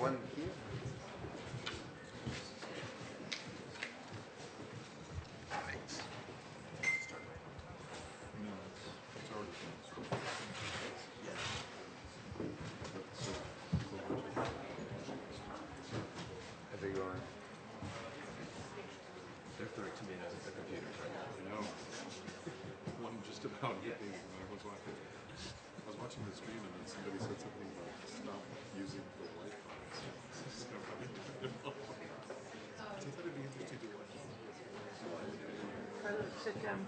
one here. No, it's, it's already finished. But so- Are they going? They're throwing tomatoes at the computers right now. I know. One just about hit me when I was watching. I was watching the stream and then somebody said something about stop using the Wi-Fi. So I thought it'd be interesting to watch. Carlos, sit down.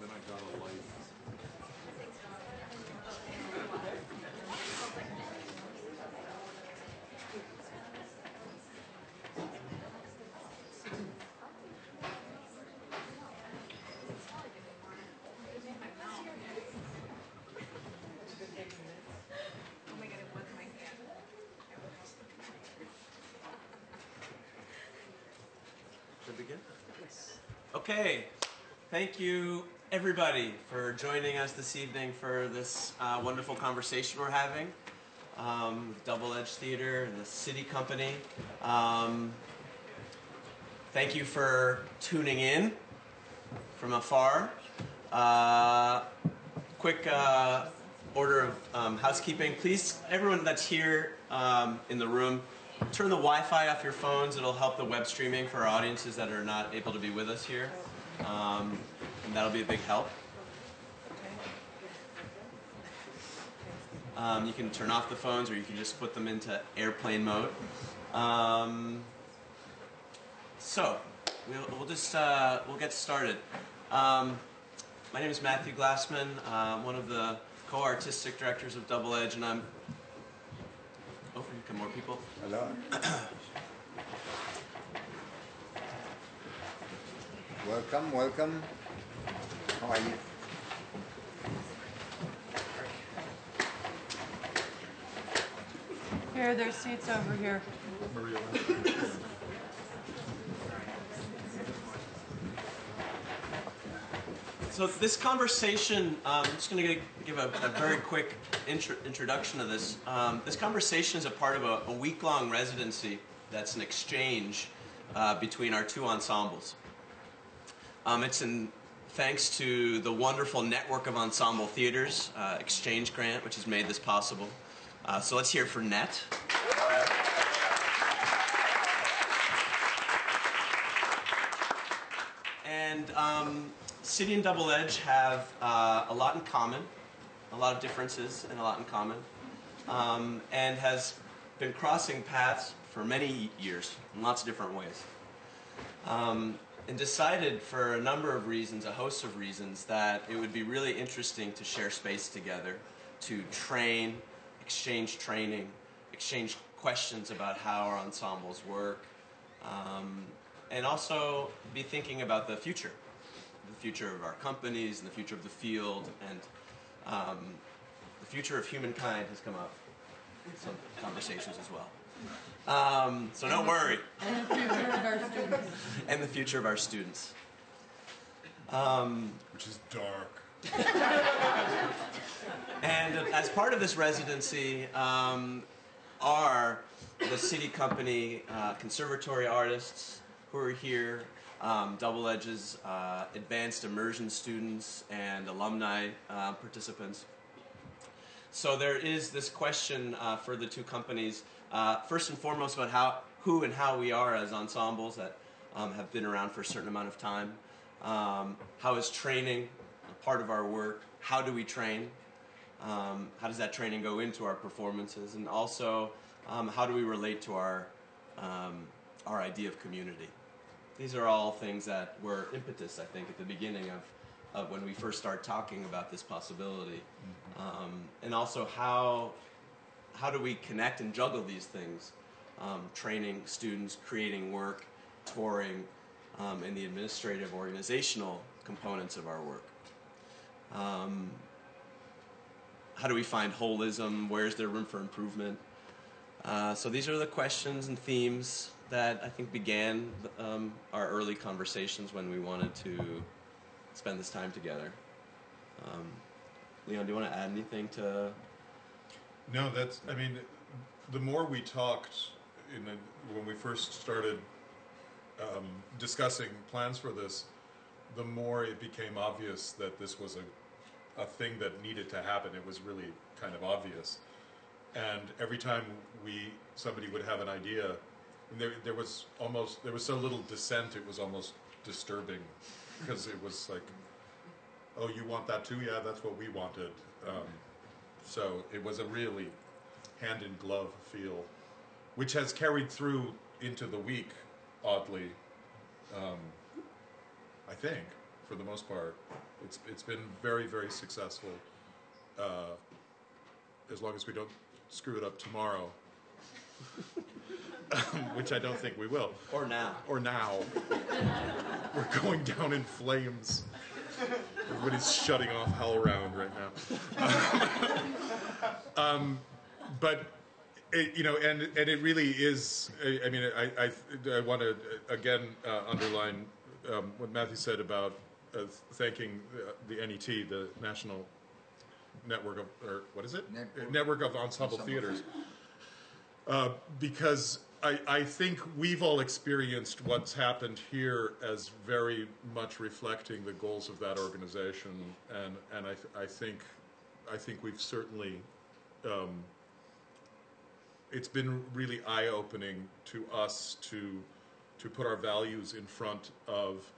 Then I got a light. Oh my god, it was my hand. Begin? Okay. Thank you, everybody, for joining us this evening for this uh, wonderful conversation we're having um, Double Edge Theater and the SITI Company. Um, thank you for tuning in from afar. Uh, quick uh, order of um, housekeeping. Please, everyone that's here um, in the room, turn the Wi-Fi off your phones. It'll help the web streaming for our audiences that are not able to be with us here, um, and that'll be a big help. Um, you can turn off the phones, or you can just put them into airplane mode. Um, so we'll, we'll just uh, we'll get started. Um, my name is Matthew Glassman. Uh, one of the co-artistic directors of Double Edge, and I'm. More people. Hello. welcome, welcome. How are you? Here, there's seats over here. So this conversation, um, I'm just going to give a, a very quick intro, introduction to this. Um, this conversation is a part of a, a week-long residency that's an exchange uh, between our two ensembles. Um, it's in thanks to the wonderful network of ensemble theaters, uh, Exchange Grant, which has made this possible. Uh, so let's hear for NET. And um, SITI and Double Edge have uh, a lot in common, a lot of differences, and a lot in common, um, and has been crossing paths for many years in lots of different ways. Um, and decided for a number of reasons, a host of reasons, that it would be really interesting to share space together, to train, exchange training, exchange questions about how our ensembles work, um, and also be thinking about the future, the future of our companies and the future of the field, and um, the future of humankind has come up in some conversations as well. Um, so don't worry. And the future of our students. and the future of our students. Um, Which is dark. and as part of this residency um, are the SITI Company uh, conservatory artists who are here, um, Double Edge's uh, advanced immersion students and alumni uh, participants. So there is this question uh, for the two companies, uh, first and foremost about how, who and how we are as ensembles that um, have been around for a certain amount of time. Um, how is training a part of our work? How do we train? Um, how does that training go into our performances? And also, um, how do we relate to our, um, our idea of community? These are all things that were impetus, I think, at the beginning of, of when we first started talking about this possibility. Um, and also, how, how do we connect and juggle these things? Um, training students, creating work, touring, um, and the administrative organizational components of our work. Um, how do we find holism? Where's there room for improvement? Uh, so these are the questions and themes that I think began um, our early conversations when we wanted to spend this time together. Um, Leon, do you want to add anything to No, that's. I mean, the more we talked the, when we first started um, discussing plans for this, the more it became obvious that this was a a thing that needed to happen. It was really kind of obvious, and every time we somebody would have an idea, there there was almost there was so little dissent. It was almost disturbing because it was like, oh, you want that too? Yeah, that's what we wanted. Um, so it was a really hand in glove feel, which has carried through into the week, oddly. Um, I think, for the most part, it's it's been very very successful. Uh, as long as we don't screw it up tomorrow, which I don't think we will, Or now. or now. We're going down in flames. Everybody's shutting off HowlRound right now. um, but it, you know, and and it really is. I, I mean, I I, I want to again uh, underline um, what Matthew said about uh, thanking uh, the NET, the National Network of, or what is it? Network. Network of Ensemble Ensemble Theaters. Uh, because I, I think we've all experienced what's happened here as very much reflecting the goals of that organization, and and I, th- I think I think we've certainly um, it's been really eye opening to us to to put our values in front of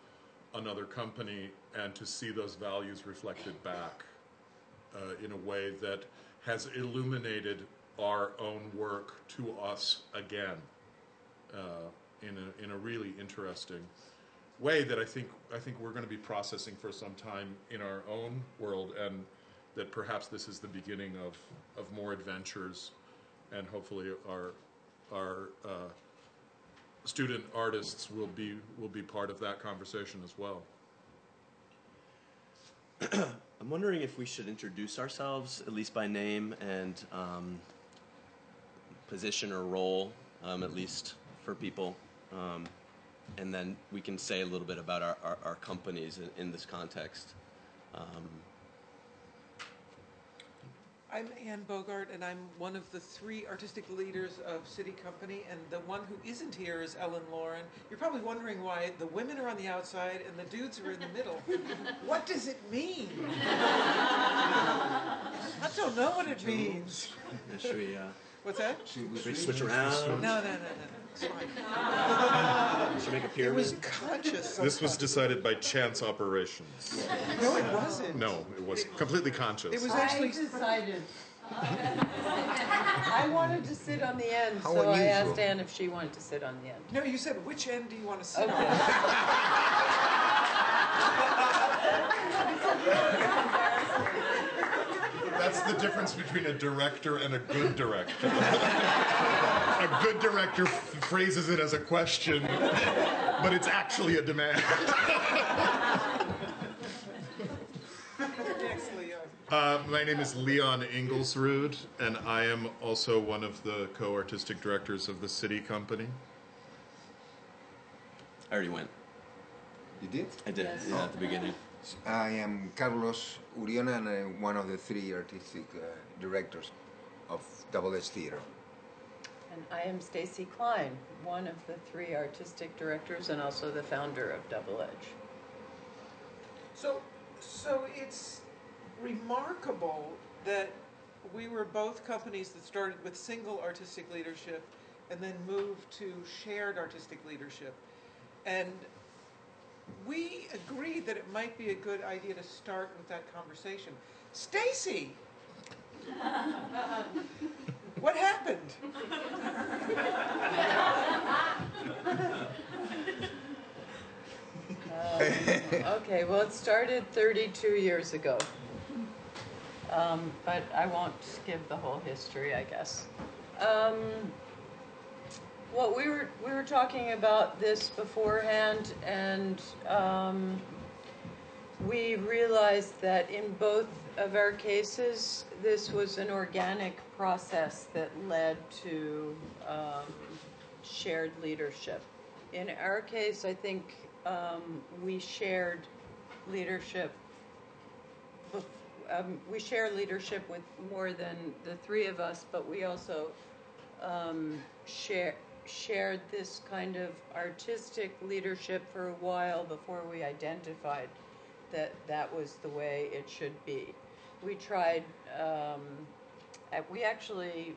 another company and to see those values reflected back uh, in a way that has illuminated our own work to us again uh, in a in a really interesting way that I think I think we're going to be processing for some time in our own world, and that perhaps this is the beginning of of more adventures, and hopefully our our uh, student artists will be will be part of that conversation as well. I'm wondering if we should introduce ourselves, at least by name and um, position or role, um, at least for people. Um, and then we can say a little bit about our, our, our companies in, in this context. Um, I'm Anne Bogart, and I'm one of the three artistic leaders of SITI Company, and the one who isn't here is Ellen Lauren. You're probably wondering why the women are on the outside and the dudes are in the middle. what does it mean? I don't know what it means. yeah, should we, uh, What's that? should we switch around? No, no, no, no, no. It's fine. Should make a It was conscious. This was decided by chance operations. No, it wasn't. No, it was completely conscious. It was actually. I decided. I wanted to sit on the end, How so I asked Anne if she wanted to sit on the end. No, you said which end do you want to sit Okay. on? That's the difference between a director and a good director. a good director f- phrases it as a question, but it's actually a demand. Uh, my name is Leon Ingulsrud, and I am also one of the co artistic directors of the SITI Company. I already went. You did? I did, Yes. yeah, at the beginning. I am Carlos Uriona and I'm one of the three artistic uh, directors of Double Edge Theater. And I am Stacy Klein, one of the three artistic directors and also the founder of Double Edge. So, so it's remarkable that we were both companies that started with single artistic leadership and then moved to shared artistic leadership. And we agreed that it might be a good idea to start with that conversation. Stacy, what happened? Um, okay, well, it started 32 years ago. Um, but I won't give the whole history, I guess. Um, well, we were we were talking about this beforehand, and um, we realized that in both of our cases, this was an organic process that led to um, shared leadership. In our case, I think um, we shared leadership um, we share leadership with more than the three of us, but we also um, share shared this kind of artistic leadership for a while before we identified that that was the way it should be. We tried. Um, we actually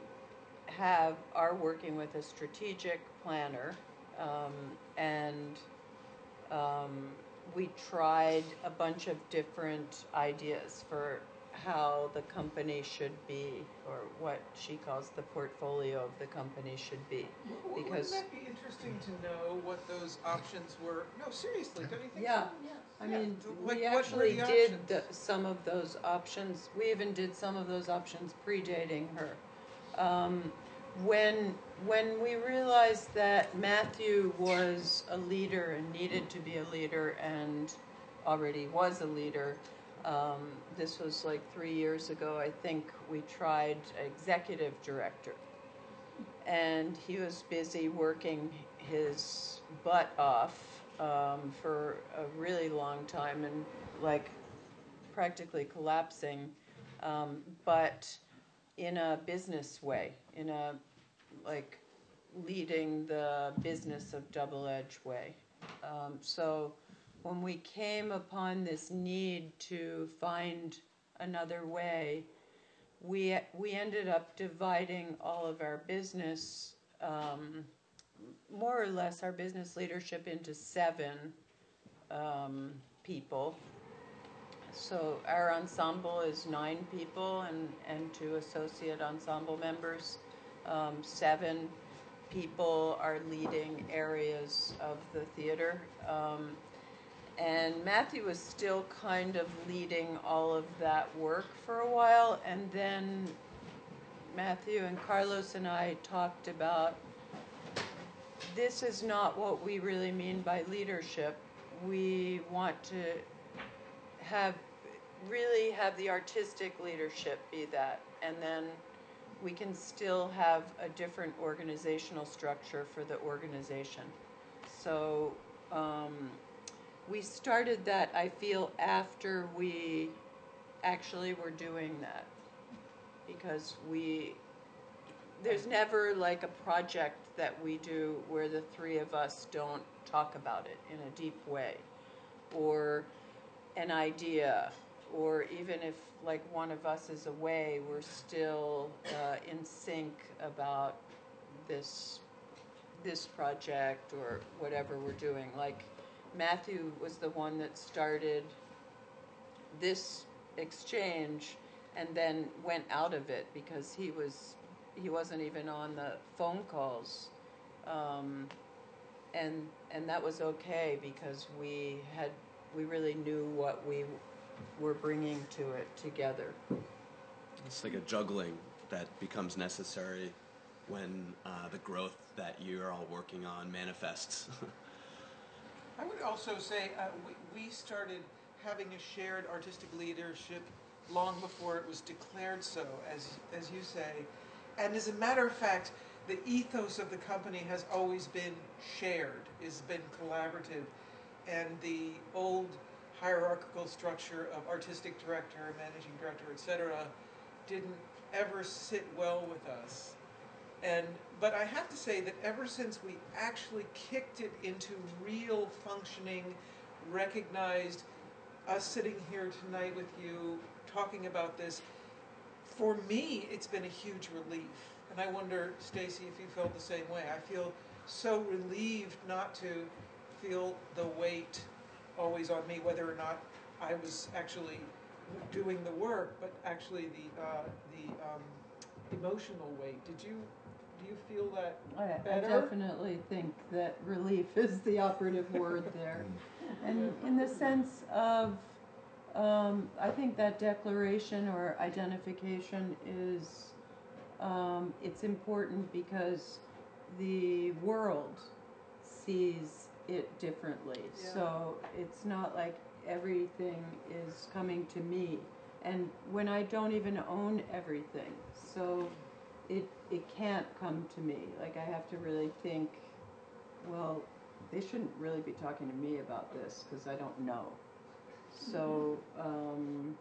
have are working with a strategic planner, um, and um, we tried a bunch of different ideas for how the company should be, or what she calls the portfolio of the company should be. W- Because- Wouldn't that be interesting to know what those options were? No, seriously, don't you think Yeah. so? I Yeah, mean, th- we like, what were actually the did the, some of those options. We even did some of those options predating her. Um, when when we realized that Matthew was a leader and needed to be a leader and already was a leader, um, this was like three years ago. I think we tried executive director, and he was busy working his butt off um, for a really long time and like practically collapsing, um, but in a business way, in a like leading the business of double edge way. Um, so when we came upon this need to find another way, we we ended up dividing all of our business, um, more or less, our business leadership into seven um, people. So our ensemble is nine people and, and two associate ensemble members. Um, seven people are leading areas of the theater. And Matthew was still kind of leading all of that work for a while. And then Matthew and Carlos and I talked about this is not what we really mean by leadership. We want to have really have the artistic leadership be that and then we can still have a different organizational structure for the organization so um, we started that i feel after we actually were doing that. Because we there's never like a project that we do where the three of us don't talk about it in a deep way. Or an idea or even if like one of us is away we're still uh, in sync about this this project or whatever we're doing. Like matthew was the one that started this exchange and then went out of it because he was he wasn't even on the phone calls um, and and that was okay because we had we really knew what we were bringing to it together. It's like a juggling that becomes necessary when uh, the growth that you're all working on manifests. I would also say uh, we, we started having a shared artistic leadership long before it was declared so, as, as you say. And as a matter of fact, the ethos of the company has always been shared, has been collaborative. And the old hierarchical structure of artistic director, managing director, etc., didn't ever sit well with us. And but I have to say that ever since we actually kicked it into real functioning, recognized us sitting here tonight with you talking about this, for me it's been a huge relief. And I wonder, Stacy, if you felt the same way. I feel so relieved not to feel the weight always on me, whether or not I was actually doing the work, but actually the uh, the um, emotional weight. Did you do you feel that? I, I definitely think that relief is the operative word there. And in the sense of, um, I think that declaration or identification is, um, it's important because the world sees it differently. Yeah. So it's not like everything is coming to me. And when I don't even own everything, so it it can't come to me. Like I have to really think, well, they shouldn't really be talking to me about this because I don't know. So um,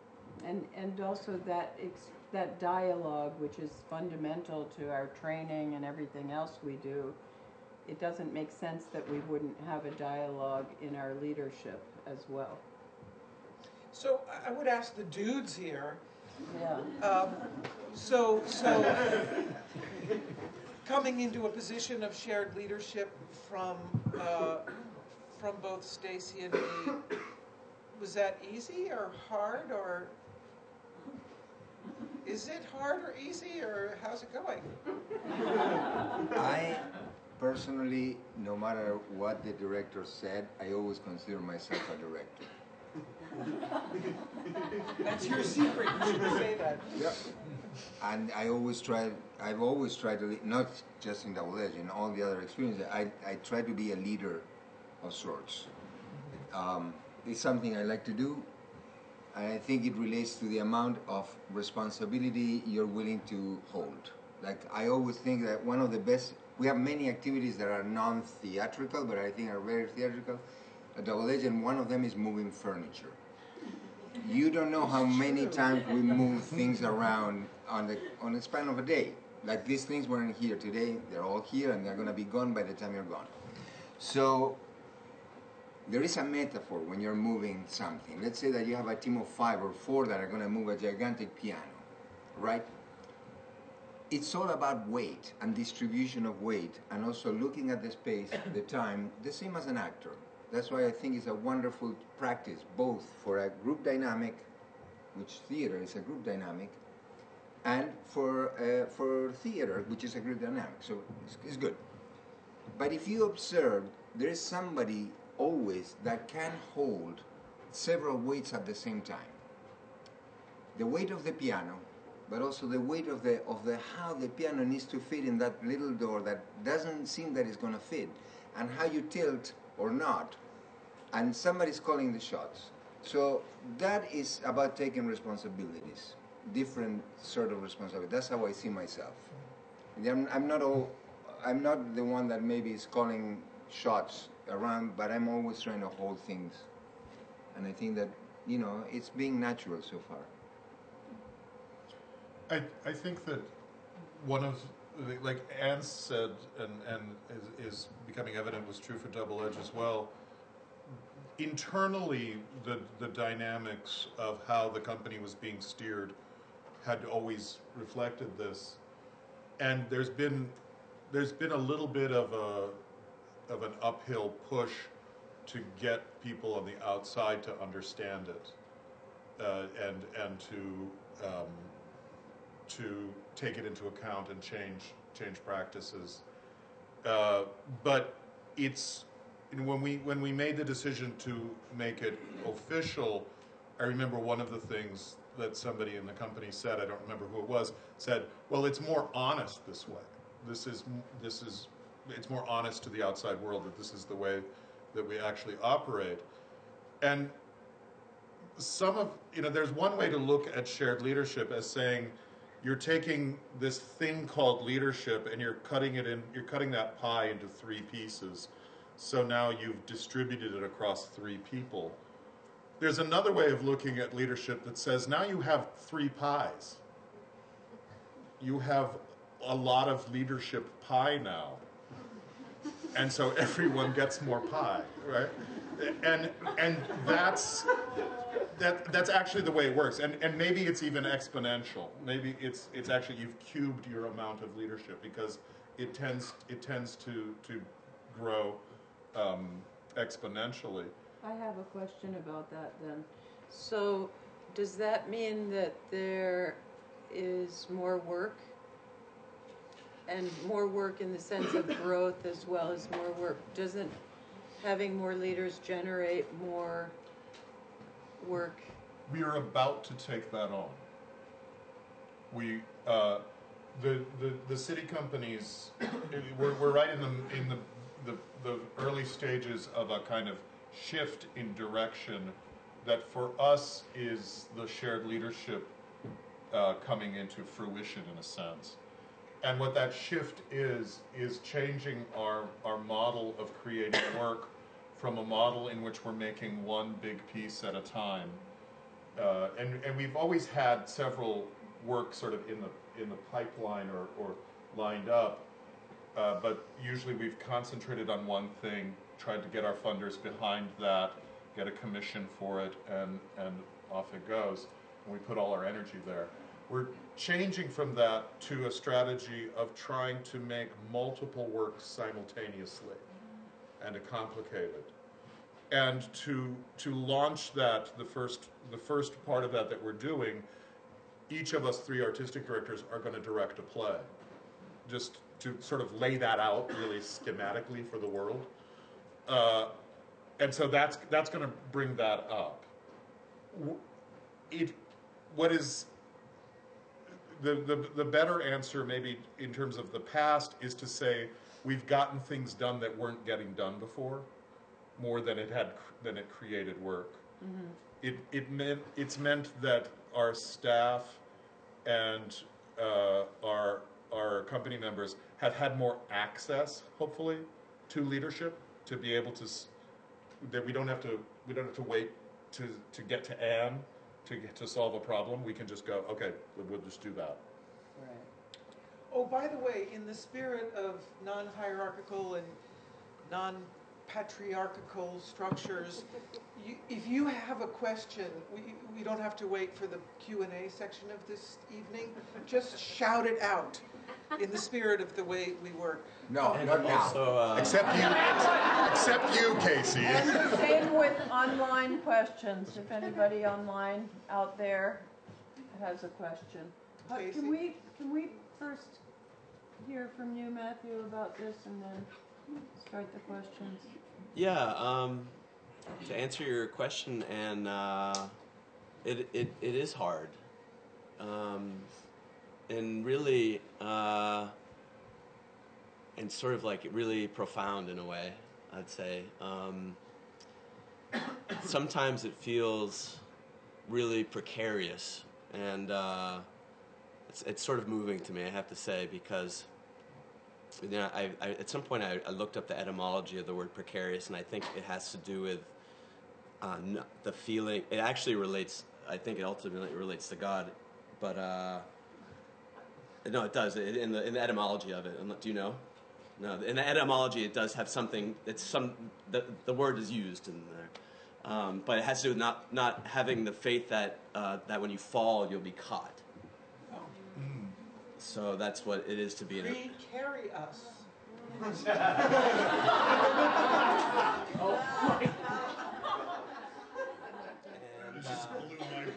And, and also that, ex- that dialogue, which is fundamental to our training and everything else we do, it doesn't make sense that we wouldn't have a dialogue in our leadership as well. So I- I would ask the dudes here, Yeah. um, so, so, coming into a position of shared leadership from, uh, from both Stacy and me, was that easy or hard or? Is it hard or easy or how's it going? I personally, no matter what the director said, I always consider myself a director. That's your secret, you shouldn't say that. Yeah. And I always try, I've always tried to, lead, not just in Double Edge, in all the other experiences, I, I try to be a leader of sorts. Um, it's something I like to do, and I think it relates to the amount of responsibility you're willing to hold. Like, I always think that one of the best, we have many activities that are non theatrical, but I think are very theatrical. A Double Edge, and one of them is moving furniture. You don't know how many times we move things around on the on the span of a day. Like these things weren't here today; they're all here, and they're going to be gone by the time you're gone. So there is a metaphor when you're moving something. Let's say that you have a team of five or four that are going to move a gigantic piano, right? It's all about weight and distribution of weight, and also looking at the space, the time, the same as an actor. That's why I think it's a wonderful practice, both for a group dynamic, which theater is a group dynamic, and for uh, for theater, which is a group dynamic. So it's, it's good. But if you observe, there is somebody always that can hold several weights at the same time. The weight of the piano, but also the weight of the of the how the piano needs to fit in that little door that doesn't seem that it's going to fit, and how you tilt or not, and somebody's calling the shots. So that is about taking responsibilities, different sort of responsibility. That's how I see myself. I'm, I'm not all, I'm not the one that maybe is calling shots around, but I'm always trying to hold things, and I think that you know it's being natural so far. I, I think that one of, the- like Anne said, and, and is, is becoming evident was true for Double Edge as well. Internally, the, the dynamics of how the company was being steered had always reflected this. And there's been, there's been a little bit of a, of an uphill push to get people on the outside to understand it. Uh, and, and to, um, to take it into account and change change practices. Uh, but it's when we when we made the decision to make it official, I remember one of the things that somebody in the company said. I don't remember who it was. Said, "Well, it's more honest this way. This is this is it's more honest to the outside world that this is the way that we actually operate." And some of you know there's one way to look at shared leadership as saying you're taking this thing called leadership and you're cutting it in you're cutting that pie into three pieces so now you've distributed it across three people there's another way of looking at leadership that says now you have three pies. You have a lot of leadership pie now. And so everyone gets more pie right? And and that's that that's actually the way it works. And and maybe it's even exponential. Maybe it's it's actually you've cubed your amount of leadership because it tends it tends to to grow um, exponentially I have a question about that then. So, does that mean that there is more work? And more work in the sense of growth as well as more work? Doesn't having more leaders generate more work? we are about to take that on. We, uh, the, the, the SITI companies, we're, we're right in the, in the, the, the early stages of a kind of shift in direction that for us is the shared leadership uh, coming into fruition in a sense. And what that shift is, is changing our, our model of creating work from a model in which we're making one big piece at a time uh, and, and we've always had several work sort of in the, in the pipeline or, or lined up. Uh, but usually we've concentrated on one thing, tried to get our funders behind that, get a commission for it, and, and off it goes. And we put all our energy there. We're changing from that to a strategy of trying to make multiple works simultaneously and to complicate it. And to, to launch that, the first, the first part of that that we're doing, each of us three artistic directors are going to direct a play. Just to sort of lay that out really schematically for the world. Uh, and so that's, that's going to bring that up. It, what is the, the, the better answer, maybe in terms of the past, is to say we've gotten things done that weren't getting done before, more than it had than it created work. It it meant it's meant that our staff and uh, our our company members have had more access, hopefully, to leadership to be able to that we don't have to we don't have to wait to to get to Anne to get to solve a problem. We can just go, okay, we'll just do that. Right. Oh, by the way, in the spirit of non-hierarchical and non-patriarchal structures, you, if you have a question, we, we don't have to wait for the Q and A section of this evening. Just shout it out in the spirit of the way we work. No, And not now. also, uh, Except you, except you, Casey. And same with online questions, if anybody online out there has a question. Uh, Casey? Can we, can we first hear from you, Matthew, about this and then start the questions? Yeah, um, to answer your question, and uh, it, it, it is hard. Um, and really, uh, and sort of like really profound in a way, I'd say. Um, sometimes it feels really precarious, and uh, it's, it's sort of moving to me, I have to say, because you know, I, I, at some point I, I looked up the etymology of the word precarious, and I think it has to do with uh, the feeling. It actually relates. I think it ultimately relates to God, but uh, no, it does. It, in the in the etymology of it, do you know? No, in the etymology, it does have something. It's some the, the word is used in there, um, but it has to do with not not having the faith that uh, that when you fall you'll be caught. Oh. So that's what it is to be in a, Pre-carry us.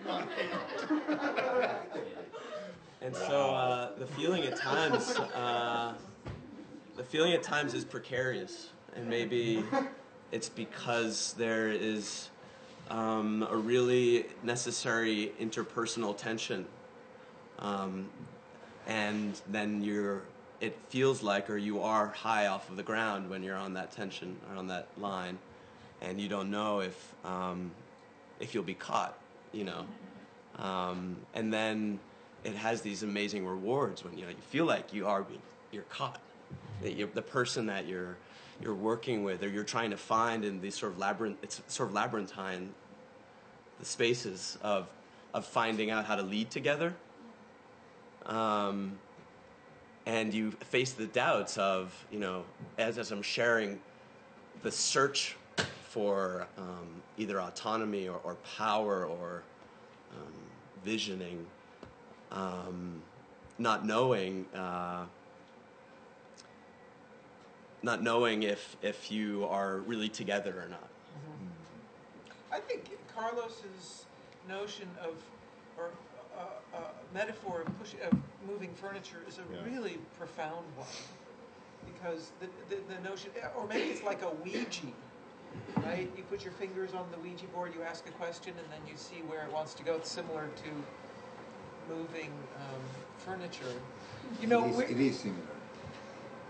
And, uh, and so uh, the feeling at times, uh, the feeling at times is precarious, and maybe it's because there is um, a really necessary interpersonal tension, um, and then you're. It feels like, or you are high off of the ground when you're on that tension or on that line, and you don't know if um, if you'll be caught, you know. Um, and then it has these amazing rewards when you know you feel like you are being you're caught. That you're, the person that you're you're working with or you're trying to find in these sort of labyrinth it's sort of labyrinthine the spaces of of finding out how to lead together. Um, and you face the doubts of you know as as I'm sharing the search for um, either autonomy or, or power or um, visioning, um, not knowing, uh, not knowing if if you are really together or not. I think Carlos's notion of, or uh, uh, metaphor of push, of moving furniture is a Yeah. really profound one. Because the, the, the notion, or maybe it's like a Ouija, right? You put your fingers on the Ouija board, you ask a question, and then you see where it wants to go. It's similar to moving um, furniture. You know, it is, it is similar.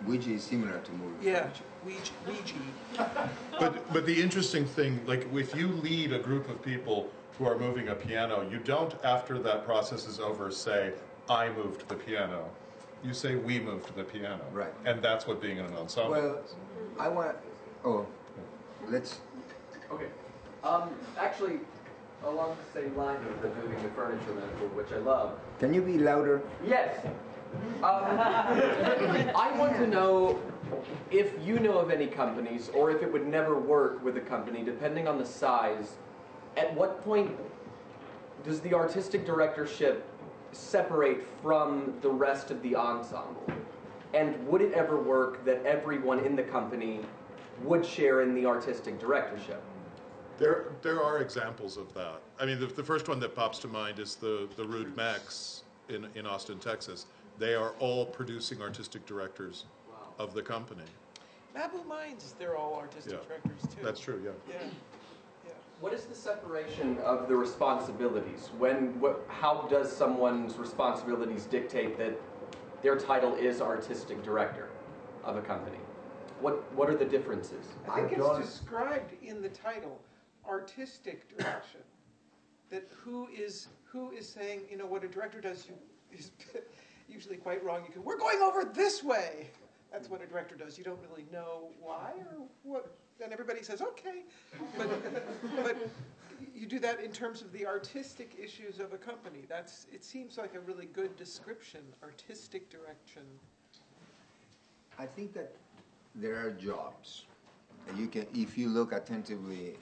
Ouija is similar to moving yeah, furniture. Ouija, Ouija. But but the interesting thing, like if you lead a group of people who are moving a piano, you don't after that process is over say, I moved the piano. You say we moved the piano. Right. And that's what being in an ensemble. Well, I want. Oh, let's. Okay. Um, actually, along the same line of the moving the furniture metaphor, which I love. Can you be louder? Yes. Um, I want to know if you know of any companies, or if it would never work with a company, depending on the size. At what point does the artistic directorship separate from the rest of the ensemble? And would it ever work that everyone in the company would share in the artistic directorship? There, there are examples of that. I mean, the, the first one that pops to mind is the, the Rude Mechs in, in Austin, Texas. They are all producing artistic directors of the company. Mabou Mines, they're all artistic Yeah. directors too. That's true, yeah. Yeah, yeah. What is the separation of the responsibilities? When, what, how does someone's responsibilities dictate that their title is artistic director of a company? What, what are the differences? I think don't- it's described in the title, artistic direction. That who is, who is saying, you know, what a director does you, is usually quite wrong. You can, we're going over this way. That's what a director does. You don't really know why or what, and everybody says, okay. But, but you do that in terms of the artistic issues of a company. That's, it seems like a really good description, artistic direction. I think that there are jobs. You can, if you look attentively,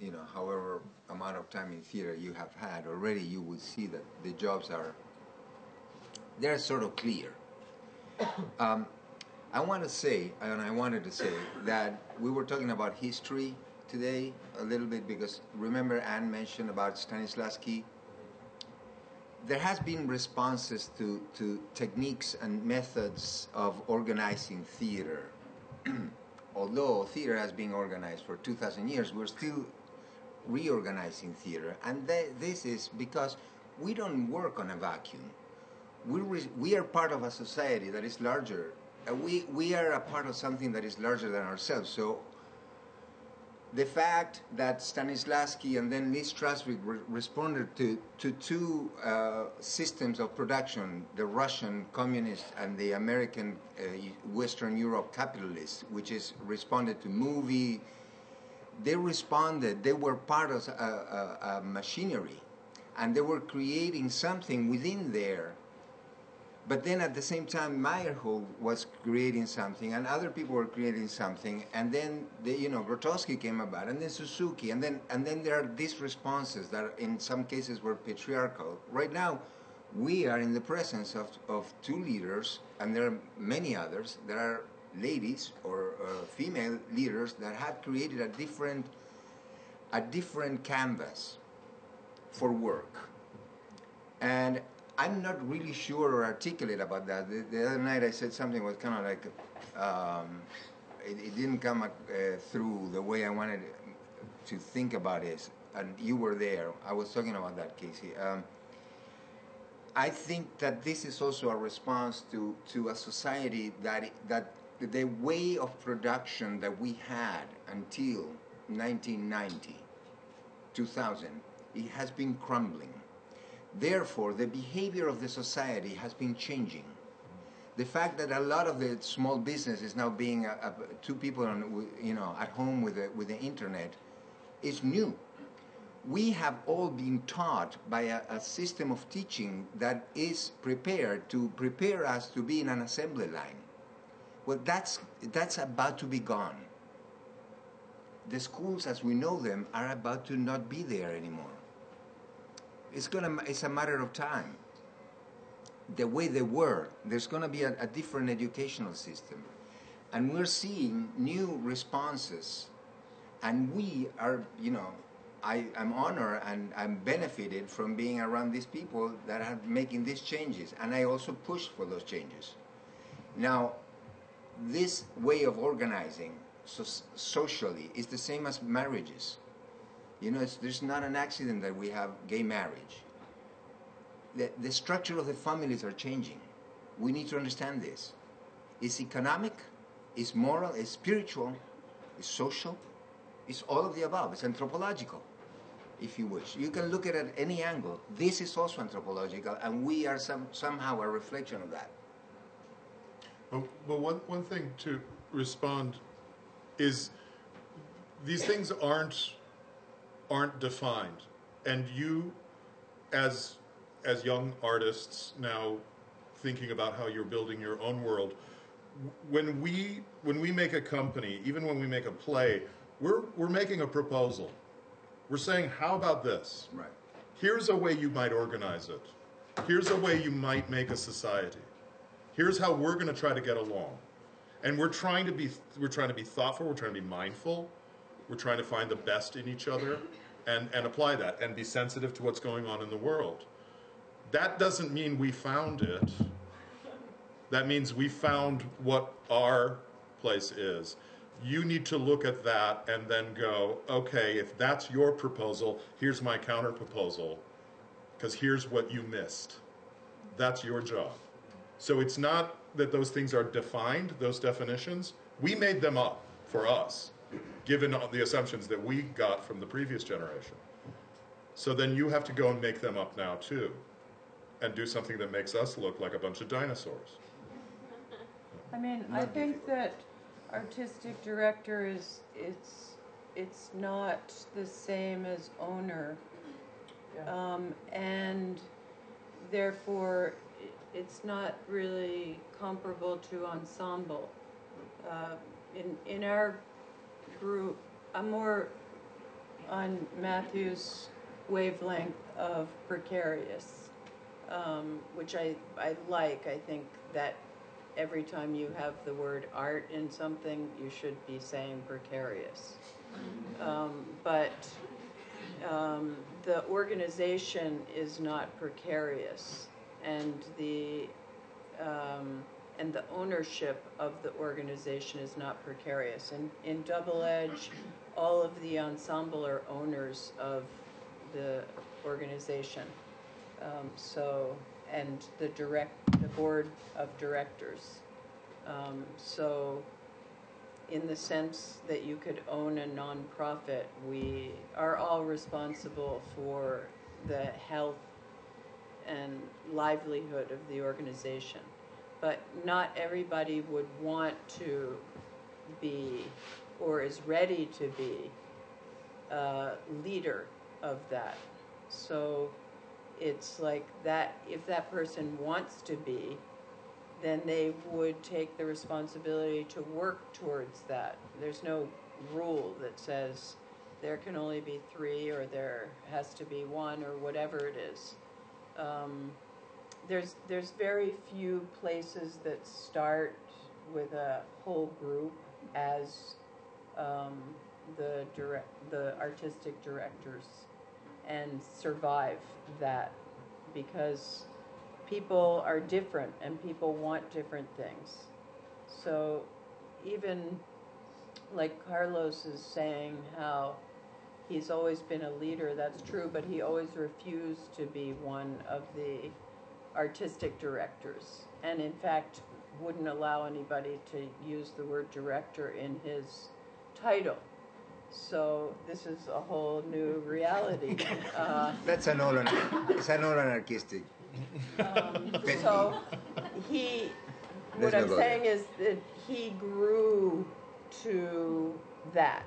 you know, however amount of time in theater you have had already, you would see that the jobs are they're sort of clear. Um, I want to say, and I wanted to say that we were talking about history today a little bit because remember Anne mentioned about Stanislavski. There has been responses to, to techniques and methods of organizing theater. Although theater has been organized for 2,000 years, we're still reorganizing theater. And th- this is because we don't work on a vacuum. We, we are part of a society that is larger. Uh, we, we are a part of something that is larger than ourselves. So the fact that Stanislavski and then Lee Strasberg re- responded to, to two uh, systems of production, the Russian communist and the American uh, Western Europe capitalist, which is responded to movie, they responded, they were part of a, a, a machinery and they were creating something within there but then at the same time, Meyerhold was creating something, and other people were creating something, and then the, you know Grotowski came about, and then Suzuki, and then and then there are these responses that in some cases were patriarchal. Right now, we are in the presence of, of two leaders, and there are many others. There are ladies or uh, female leaders that have created a different a different canvas for work, and I'm not really sure or articulate about that. The, the other night I said something was kind of like, um, it, it didn't come uh, through the way I wanted to think about it. And you were there. I was talking about that, Casey. Um, I think that this is also a response to, to a society that that the way of production that we had until 1990, 2000, it has been crumbling. Therefore, the behavior of the society has been changing. The fact that a lot of the small business is now being uh, uh, two people, on, you know, at home with the, with the internet, is new. We have all been taught by a, a system of teaching that is prepared to prepare us to be in an assembly line. Well, that's that's about to be gone. The schools, as we know them, are about to not be there anymore. It's gonna it's a matter of time. The way they were there's gonna be a, a, different educational system. And we're seeing new responses. And we are you know I, I'm honored and I'm benefited from being around these people that are making these changes. And I also push for those changes. Now this way of organizing so, socially is the same as marriages you know, there's not an accident that we have gay marriage. The, the structure of the families are changing. We need to understand this. It's economic, it's moral, it's spiritual, it's social, it's all of the above. It's anthropological, if you wish. You can look at it at any angle. This is also anthropological, and we are some, somehow a reflection of that. Oh, well, one, one thing to respond is these things aren't aren't defined. and you, as as young artists now, thinking about how you're building your own world, when we when we make a company, even when we make a play, we're we're making a proposal. We're saying, how about this? Right. Here's a way you might organize it. Here's a way you might make a society. Here's how we're going to try to get along. And we're trying to be we're trying to be thoughtful, we're trying to be mindful. We're trying to find the best in each other and and apply that and be sensitive to what's going on in the world. That doesn't mean we found it. That means we found what our place is. You need to look at that and then go, okay, if that's your proposal, here's my counter proposal because here's what you missed. That's your job. So it's not that those things are defined, those definitions. We made them up for us, given the assumptions that we got from the previous generation. So then you have to go and make them up now too, and do something that makes us look like a bunch of dinosaurs. I mean, I Not think that artistic director is, it's, it's not the same as owner. Um, and therefore, i- it's not really comparable to ensemble. Uh, in, in our group, I'm more on Matthew's wavelength of precarious, um, which I, I like. I think that every time you have the word art in something, you should be saying precarious. Um, but um, the organization is not precarious, and the um, and the ownership of the organization is not precarious. And in Double Edge, all of the ensemble are owners of the organization. Um, so, and the direct, the board of directors. Um, so, in the sense that you could own a nonprofit, we are all responsible for the health and livelihood of the organization. But not everybody would want to be or is ready to be a leader of that. So it's like that, if that person wants to be, then they would take the responsibility to work towards that. There's no rule that says there can only be three or there has to be one or whatever it is. Um, there's there's very few places that start with a whole group as um, the direct the artistic directors and survive that because people are different and people want different things. So even like Carlos is saying how he's always been a leader, that's true, but he always refused to be one of the artistic directors. And in fact, wouldn't allow anybody to use the word director in his title. So this is a whole new reality. Uh, That's an all it's an all anarchistic. um, so he, what Let's I'm go saying is that he grew to that.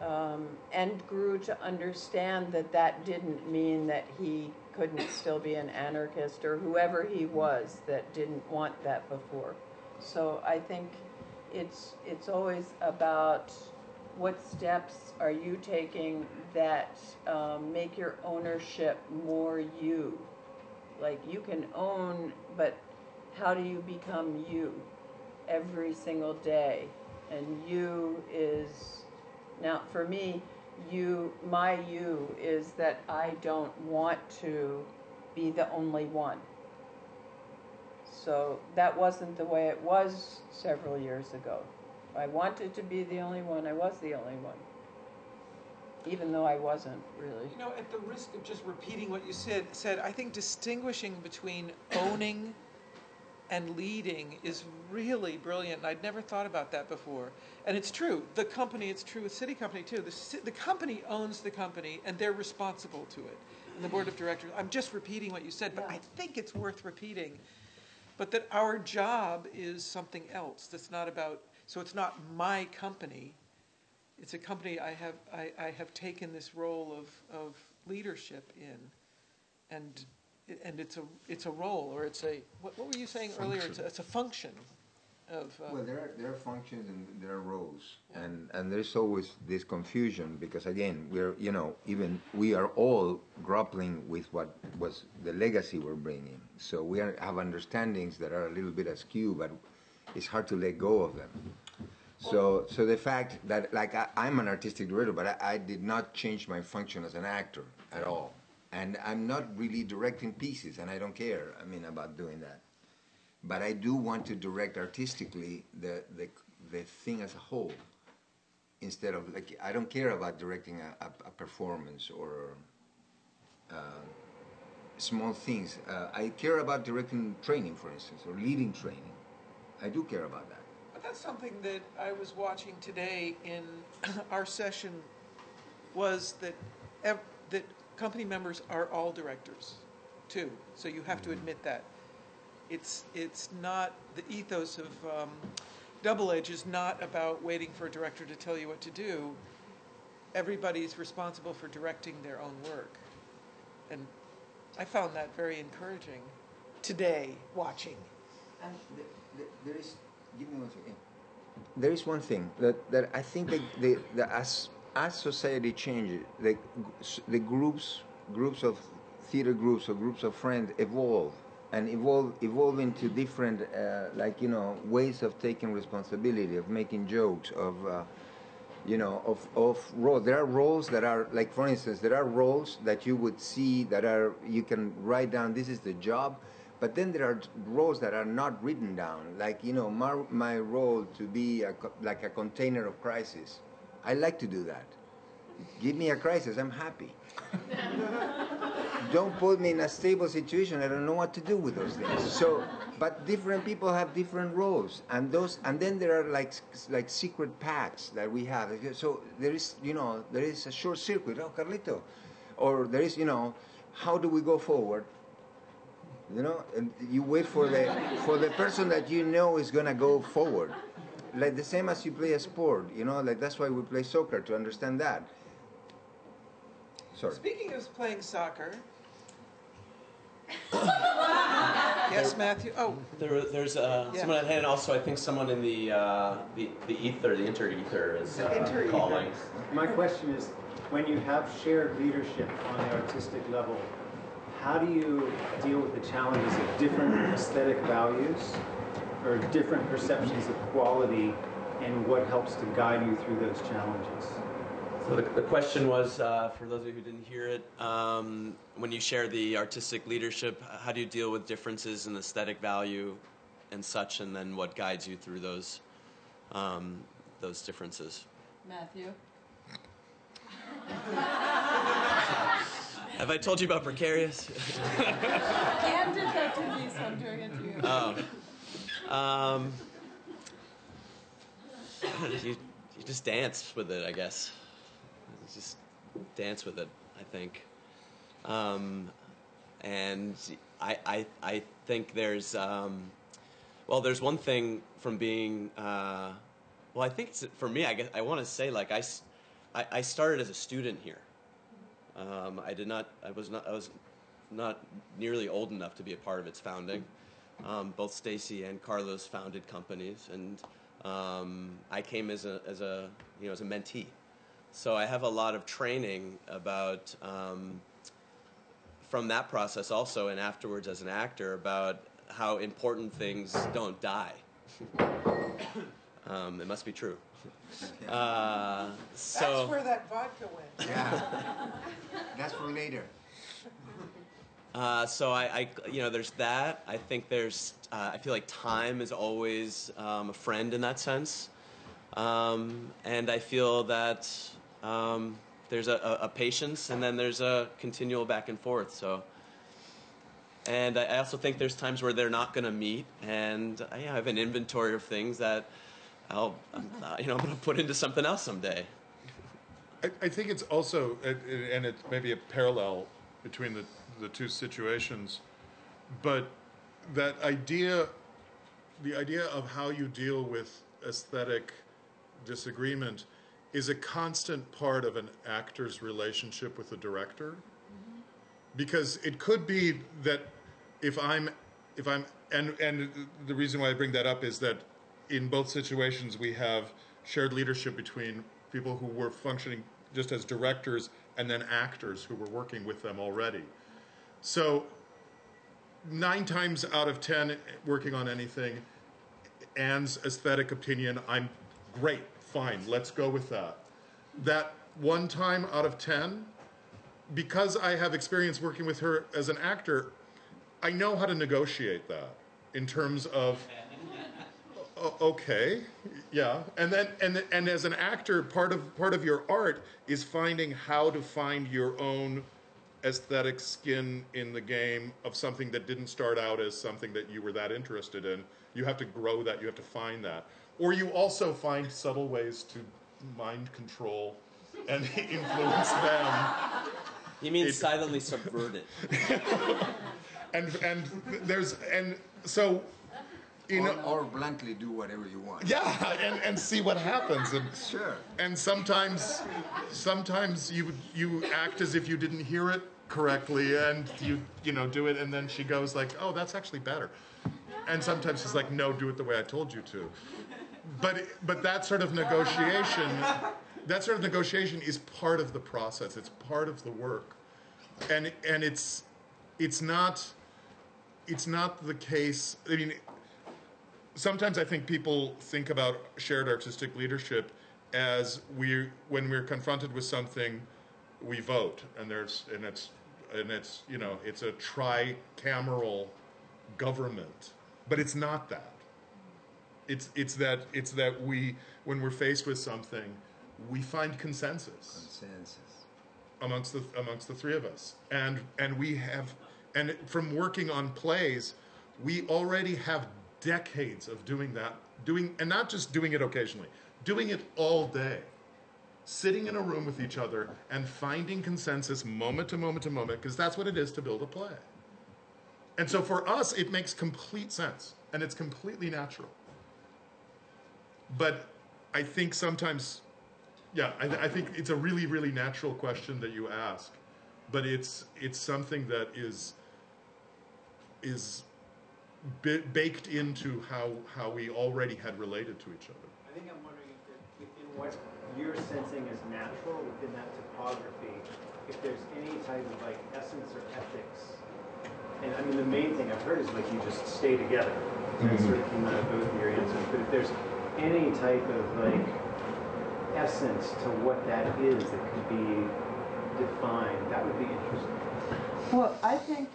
Um, and grew to understand that that didn't mean that he couldn't still be an anarchist or whoever he was that didn't want that before. So I think it's it's always about what steps are you taking that um, make your ownership more you. Like you can own, but how do you become you every single day? And you is now for me, you my you is that I don't want to be the only one. So that wasn't the way it was several years ago. I wanted to be the only one, I was the only one. Even though I wasn't really. You know, at the risk of just repeating what you said, said I think distinguishing between owning and leading is really brilliant. And I'd never thought about that before. And it's true. The company, it's true with SITI Company too. The, the company owns the company and they're responsible to it. And the board of directors, I'm just repeating what you said, but Yeah. I think it's worth repeating. But that our job is something else that's not about, so it's not my company. It's a company I have, I, I have taken this role of, of leadership in, and and it's a it's a role or it's a what, what were you saying earlier? It's a, it's a function of. Uh, Well, there are, there are functions and there are roles, and, and there's always this confusion, because again, we're, you know, even, we are all grappling with what was the legacy we're bringing. So we are, have understandings that are a little bit askew, but it's hard to let go of them. So, so the fact that, like, I, I'm an artistic director, but I, I did not change my function as an actor at all. And I'm not really directing pieces, and I don't care, I mean, about doing that but I do want to direct artistically the, the, the thing as a whole instead of like I don't care about directing a, a, a performance or uh, small things. Uh, I care about directing training, for instance, or leading training. I do care about that. But that's something that I was watching today in our session was that ev- that company members are all directors too. So you have to admit that. It's it's not the ethos of um, Double Edge is not about waiting for a director to tell you what to do. Everybody's responsible for directing their own work, and I found that very encouraging today watching. And th- th- there is, give me one second. There is one thing that, that I think that the, the, as, as society changes, the, the groups, groups of theater groups or groups of friends evolve and evolve, evolve into different, uh, like, you know, ways of taking responsibility, of making jokes, of, uh, you know, of, of roles. There are roles that are, like, for instance, there are roles that you would see that are, you can write down, this is the job, but then there are roles that are not written down. Like, you know, my, my role to be a, like a container of crisis. I like to do that. Give me a crisis, I'm happy. don't put me in a stable situation. I don't know what to do with those things. So, but different people have different roles, and those, and then there are like like secret pacts that we have. So there is, you know, there is a short circuit. Oh, Carlito, or there is, you know, how do we go forward? You know, and you wait for the for the person that you know is gonna go forward. Like the same as you play a sport, you know, like that's why we play soccer to understand that. Sorry. Speaking of playing soccer. yes, Matthew. Oh, There, there's uh, Yeah. someone at hand. Also, I think someone in the uh, the, the ether, the inter ether, is uh, inter-ether. calling. My question is, when you have shared leadership on the artistic level, how do you deal with the challenges of different aesthetic values or different perceptions of quality and what helps to guide you through those challenges? So the, the question was, uh, for those of you who didn't hear it, um, when you share the artistic leadership, how do you deal with differences in aesthetic value and such, and then what guides you through those um, those differences? Matthew? Have I told you about precarious? Anne did that to me, so I'm doing it to you. oh. Um, you, you just dance with it, I guess. You just dance with it, I think. Um, and I, I, I think there's, um, well, there's one thing from being, uh, well, I think for me, I guess I want to say, like, I, I started as a student here. Um, I did not. I was not. I was not nearly old enough to be a part of its founding. Um, both Stacy and Carlos founded companies, and um, I came as a as a you know as a mentee. So I have a lot of training about um, from that process also, and afterwards as an actor about how important things don't die. um, it must be true. Uh, so that's where that vodka went. Yeah. That's for later. Uh, so I, I, you know, there's that. I think there's, uh, I feel like time is always um, a friend in that sense, um, and I feel that um, there's a, a, patience, and then there's a continual back and forth. So, and I also think there's times where they're not going to meet, and I have an inventory of things that I'll, uh, you know, I'm going to put into something else someday. I, I think it's also, and it's maybe a parallel between the, the two situations, but that idea, the idea of how you deal with aesthetic disagreement is a constant part of an actor's relationship with the director. Mm-hmm. because it could be that if I'm if I'm and and the reason why I bring that up is that in both situations we have shared leadership between people who were functioning just as directors and then actors who were working with them already. So nine times out of ten working on anything, Anne's aesthetic opinion, I'm great, fine, let's go with that. That one time out of ten, because I have experience working with her as an actor, I know how to negotiate that in terms of okay, yeah, and then and and as an actor, part of part of your art is finding how to find your own aesthetic skin in the game of something that didn't start out as something that you were that interested in. You have to grow that. You have to find that, or you also find subtle ways to mind control and influence them. You mean It- silently subvert it? and and there's and so you or, know or blankly do whatever you want. yeah and and see what happens and Sure. and sometimes sometimes you you act as if you didn't hear it correctly and you you know do it and then she goes like oh that's actually better. And sometimes she's like no do it the way i told you to. But but that sort of negotiation that sort of negotiation is part of the process. It's part of the work. And and it's it's not it's not the case i mean sometimes I think people think about shared artistic leadership as we when we're confronted with something, we vote, and there's and it's and it's you know it's a tricameral government, but it's not that. It's it's that it's that we when we're faced with something, we find consensus Consensus. amongst the amongst the three of us and and we have and from working on plays we already have decades of doing that doing and not just doing it occasionally doing it all day sitting in a room with each other and finding consensus moment to moment to moment because that's what it is to build a play and so for us it makes complete sense and it's completely natural but i think sometimes yeah, I, I think it's a really, really natural question that you ask, but it's it's something that is is baked into how how we already had related to each other. I think I'm wondering if within what you're sensing as natural within that topography, if there's any type of like essence or ethics. And I mean, the main thing I've heard is like you just stay together. That sort of came out of both of your answers. But if there's any type of like essence to what that is that could be defined, that would be interesting. Well, I think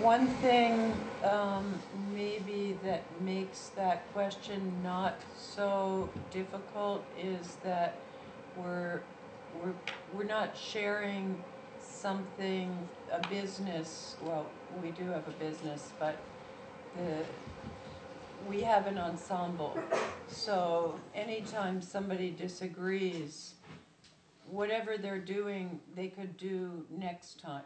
one thing um, maybe that makes that question not so difficult is that we're we're we're not sharing something a business. Well, we do have a business, but the we have an ensemble. So anytime somebody disagrees, whatever they're doing, they could do next time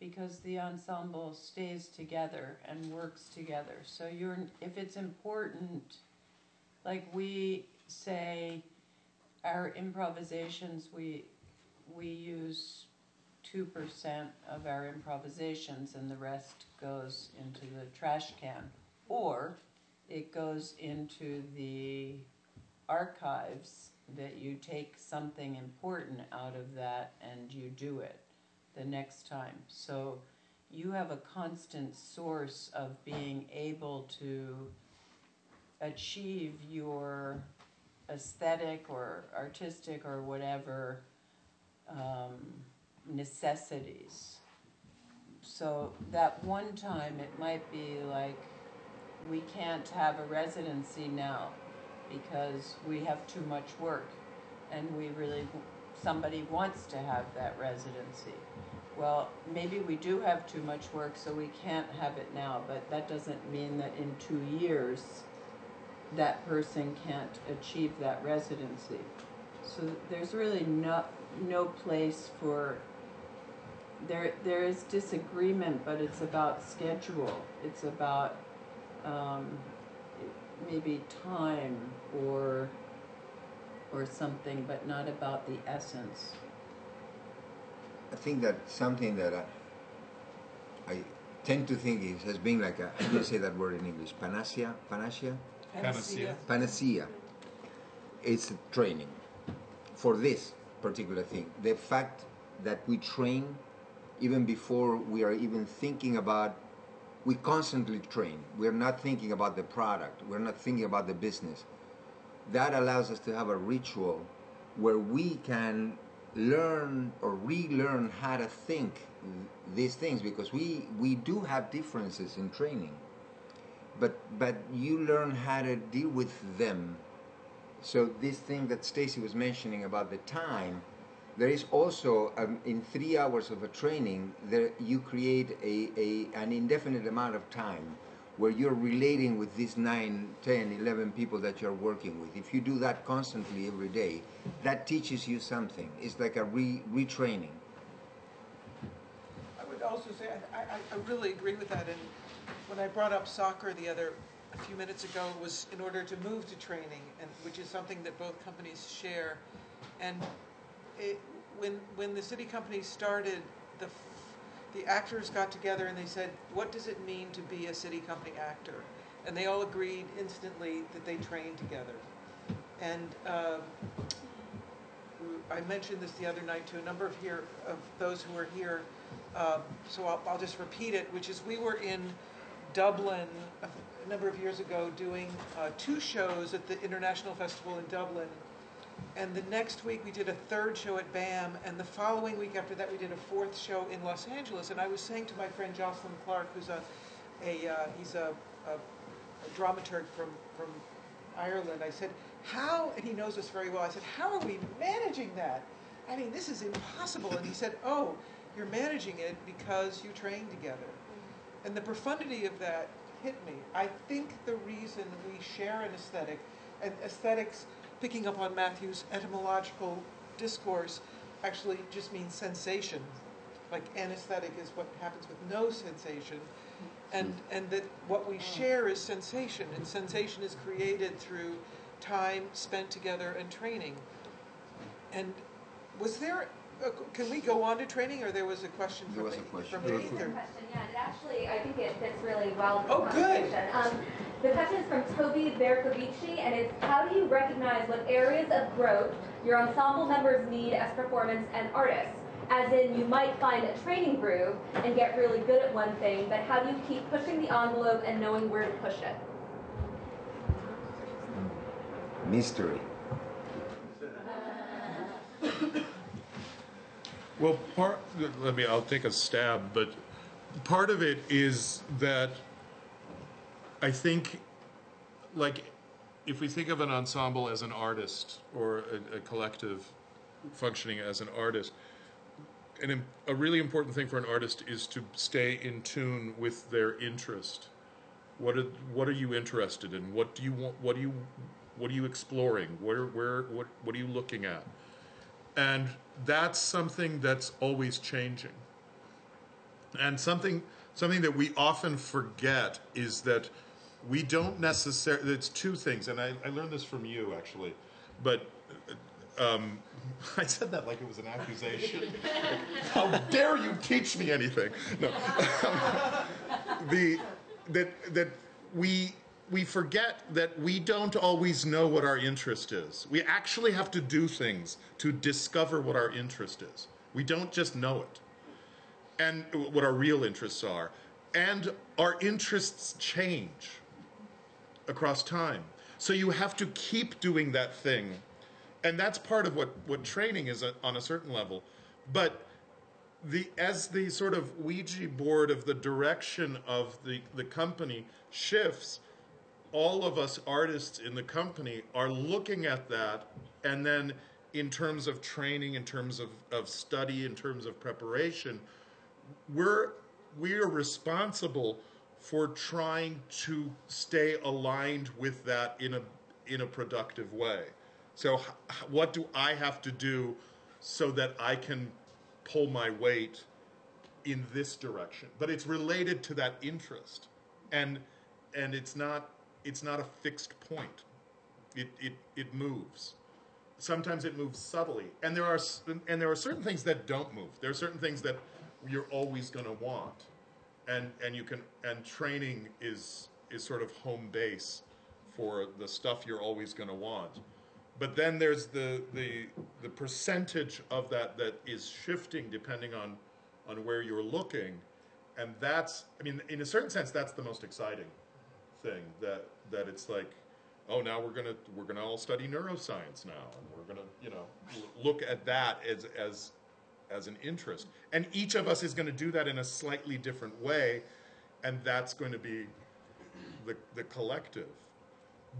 because the ensemble stays together and works together. So you're if it's important, like we say our improvisations we we use two percent of our improvisations and the rest goes into the trash can. Or it goes into the archives that you take something important out of that and you do it the next time. So you have a constant source of being able to achieve your aesthetic or artistic or whatever um, necessities. So that one time it might be like, we can't have a residency now because we have too much work and we really, somebody wants to have that residency. Well, maybe we do have too much work, so we can't have it now, but that doesn't mean that in two years, that person can't achieve that residency. So there's really no, no place for, there, there is disagreement, but it's about schedule. It's about, um, maybe time or, or something, but not about the essence. I think that something that I, I tend to think is has been like a, how do you say that word in English? Panacea? Panacea? Panacea. Panacea. It's training for this particular thing. The fact that we train even before we are even thinking about we constantly train. We're not thinking about the product. We're not thinking about the business. That allows us to have a ritual where we can learn or relearn how to think these things because we we do have differences in training. But but you learn how to deal with them. So this thing that Stacy was mentioning about the time, there is also um, in three hours of a training there you create a, a an indefinite amount of time where you're relating with these 9 10 11 people that you're working with. If you do that constantly every day that teaches you something. It's like a re, retraining. I would also say, I, I, I really agree with that, and when I brought up soccer the other, a few minutes ago, was in order to move to training, and, which is something that both companies share. And it, when, when the SITI Company started, the, the actors got together and they said, what does it mean to be a SITI Company actor? And they all agreed instantly that they trained together. And, um, I mentioned this the other night to a number of here, of those who were here, um, so I'll, I'll just repeat it, which is we were in Dublin a number of years ago doing uh, two shows at the International Festival in Dublin. And the next week we did a third show at BAM, and the following week after that we did a fourth show in Los Angeles. And I was saying to my friend Jocelyn Clarke, who's a, a uh, he's a, a, a dramaturg from, from Ireland, I said, how, and he knows us very well, I said, how are we managing that? I mean, this is impossible. And he said, oh, you're managing it because you train together. And the profundity of that hit me. I think the reason we share an aesthetic, and aesthetics, picking up on Matthew's etymological discourse, actually just means sensation. Like anesthetic is what happens with no sensation. And, and that what we share is sensation, and sensation is created through time spent together and training. And was there, a, can we go on to training, or there was a question There from was the, a question. from There was a- ether? question, yeah, and actually, I think it fits really well with the Oh, good. conversation. Um, the question is from Toby Berkovici, and it's how do you recognize what areas of growth your ensemble members need as performance and artists? As in, you might find a training groove and get really good at one thing, but how do you keep pushing the envelope and knowing where to push it? mystery Well, part, let me, I'll take a stab, but part of it is that I think, like, if we think of an ensemble as an artist or a, a collective functioning as an artist, an, a really important thing for an artist is to stay in tune with their interest. What are, what are you interested in? What do you want? What do you what are you exploring? Where where what what are you looking at? And that's something that's always changing. And something something that we often forget is that we don't necessarily. It's two things, and I, I learned this from you actually, but. Um, I said that like it was an accusation. How dare you teach me anything? No. the that that we we forget that we don't always know what our interest is. We actually have to do things to discover what our interest is. We don't just know it. And what our real interests are. And our interests change across time. So you have to keep doing that thing. And that's part of what, what training is on a certain level. But the as the sort of Ouija board of the direction of the, the company shifts, all of us artists in the company are looking at that and then in terms of training, in terms of, of study, in terms of preparation, we're we are responsible for trying to stay aligned with that in a in a productive way. So what do I have to do so that I can pull my weight in this direction? But it's related to that interest. And and it's not it's not a fixed point. It it it moves. Sometimes it moves subtly. And there are and there are certain things that don't move. There are certain things that you're always going to want. and and you can and training is is sort of home base for the stuff you're always going to want. But then there's the the the percentage of that that is shifting depending on on where you're looking, and that's I mean in a certain sense that's the most exciting thing that that it's like oh now we're gonna we're gonna all study neuroscience now and we're gonna you know look at that as as as an interest. And each of us is going to do that in a slightly different way and that's going to be the the collective.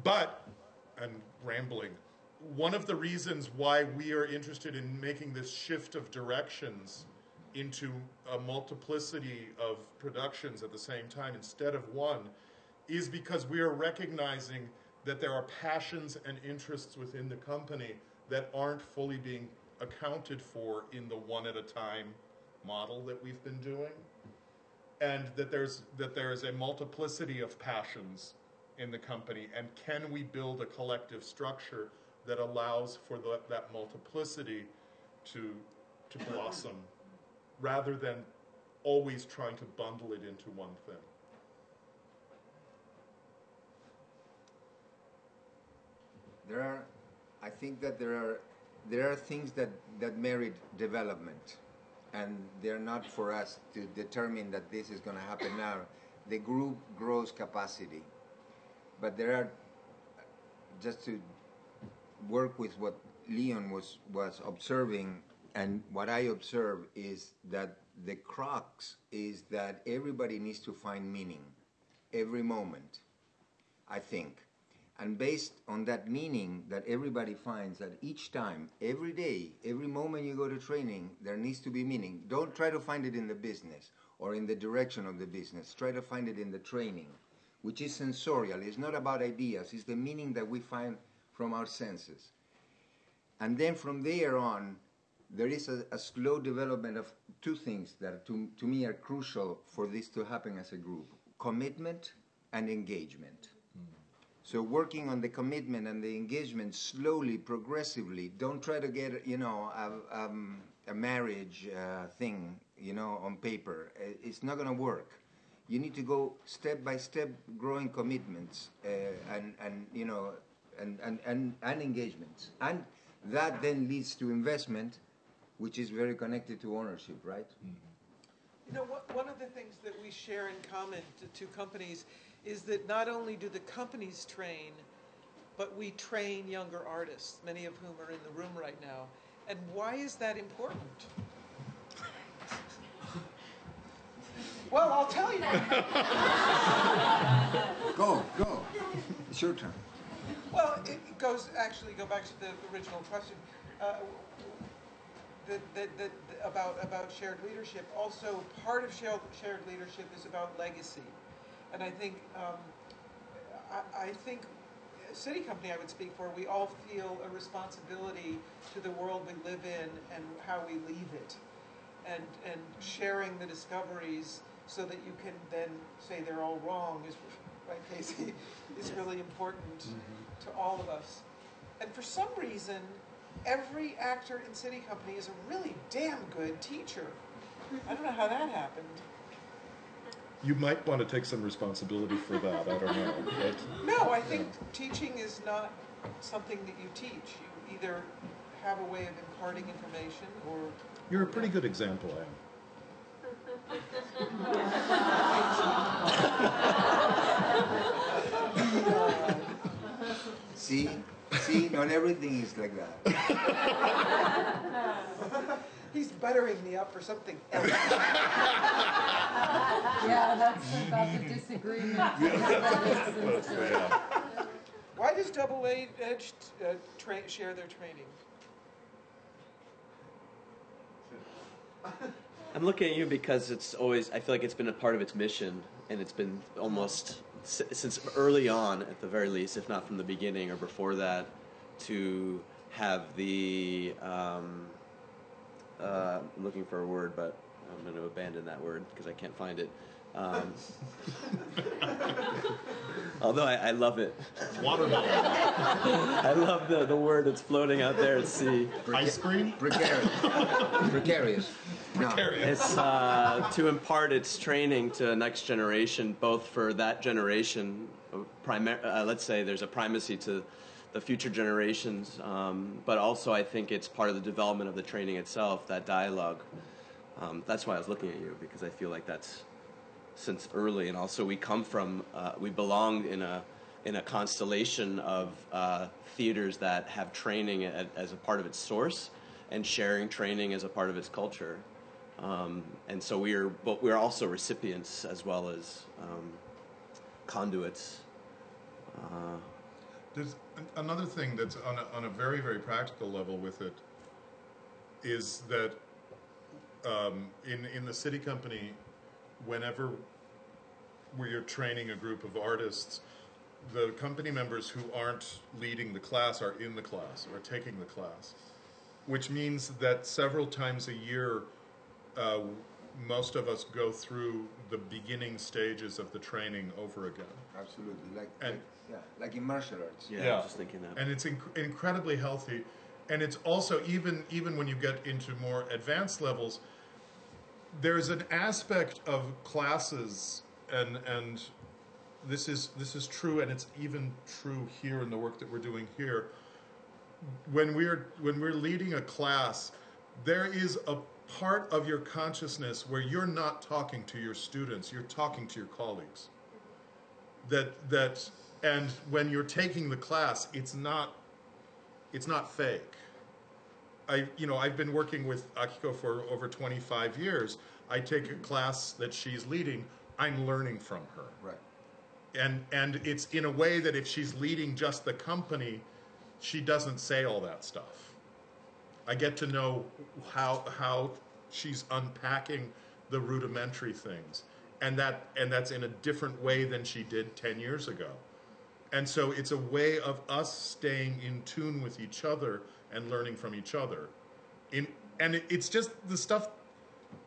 But and rambling one of the reasons why we are interested in making this shift of directions into a multiplicity of productions at the same time instead of one is because we are recognizing that there are passions and interests within the company that aren't fully being accounted for in the one at a time model that we've been doing. And that there's that there is a multiplicity of passions in the company. And can we build a collective structure that allows for the, that multiplicity to to blossom rather than always trying to bundle it into one thing There are, I think that there are, there are things that, that merit development, and they're not for us to determine that this is going to happen now. The group grows capacity, but there are, just to work with what Leon was was observing, and what I observe is that the crux is that everybody needs to find meaning, every moment. I think. And based on that meaning that everybody finds that each time, every day, every moment you go to training, there needs to be meaning. Don't try to find it in the business or in the direction of the business. Try to find it in the training, which is sensorial. It's not about ideas, it's the meaning that we find from our senses. And then from there on, there is a, a slow development of two things that to, to me are crucial for this to happen as a group commitment and engagement. So working on the commitment and the engagement slowly, progressively. Don't try to get you know a, um, a marriage uh, thing you know on paper. It's not going to work. You need to go step by step, growing commitments uh, and and you know and, and and and engagements, and that then leads to investment, which is very connected to ownership, right? You know, what, one of the things that we share in common to two companies is that not only do the companies train, but we train younger artists, many of whom are in the room right now. And why is that important? Well, I'll tell you. Go, go. It's your turn. Well, it goes, actually, go back to the original question. Uh, that, that, that, about, about shared leadership. Also, part of shared, shared leadership is about legacy. And I think, um, I, I think, SITI Company I would speak for, we all feel a responsibility to the world we live in and how we leave it. And, and sharing the discoveries so that you can then say they're all wrong is, right, Casey, is really important to all of us. And for some reason, every actor in SITI Company is a really damn good teacher. I don't know how that happened. You might want to take some responsibility for that i don't know but No, I think teaching is not something that you teach. You either have a way of imparting information or you're a pretty good example Anne. See, see, not everything is like that. he's buttering me up for something else. Yeah, that's about the disagreement. That makes. Why does Double A Edge uh, tra- share their training? I'm looking at you because it's always, I feel like it's been a part of its mission, and it's been almost since early on, at the very least, if not from the beginning or before that, to have the. Um, uh, I'm looking for a word, but I'm going to abandon that word because I can't find it. Um, although I, I love it. watermelon I love the, the word that's floating out there at sea. ice cream Precarious. Precarious. No. precarious. It's uh, to impart its training to the next generation, both for that generation. uh, Primar- uh, let's say there's a primacy to the future generations, um, but also I think it's part of the development of the training itself, that dialogue. Um, that's why I was looking at you because I feel like that's since early, and also we come from, uh, we belong in a in a constellation of uh, theaters that have training a- as a part of its source, and sharing training as a part of its culture. Um, and so we are, but we're also recipients as well as um, conduits. Uh, an- another thing that's on a, on a very, very practical level with it is that um, in, in the SITI Company, whenever we're training a group of artists, the company members who aren't leading the class are in the class or taking the class, which means that several times a year, uh, most of us go through the beginning stages of the training over again. Absolutely, like, And- like yeah, like in martial arts. yeah, Yeah. I was just thinking that. and it's inc- incredibly healthy and it's also even even when you get into more advanced levels there's an aspect of classes and and this is this is true and it's even true here in the work that we're doing here when we're when we're leading a class there is a part of your consciousness where you're not talking to your students you're talking to your colleagues that that and when you're taking the class it's not it's not fake. I you know i've been working with akiko for over 25 years. I take a class that she's leading i'm learning from her. Right. and and it's in a way that if she's leading just the company she doesn't say all that stuff. I get to know how how she's unpacking the rudimentary things. And that and that's in a different way than she did 10 years ago and so it's a way of us staying in tune with each other and learning from each other in and it, it's just the stuff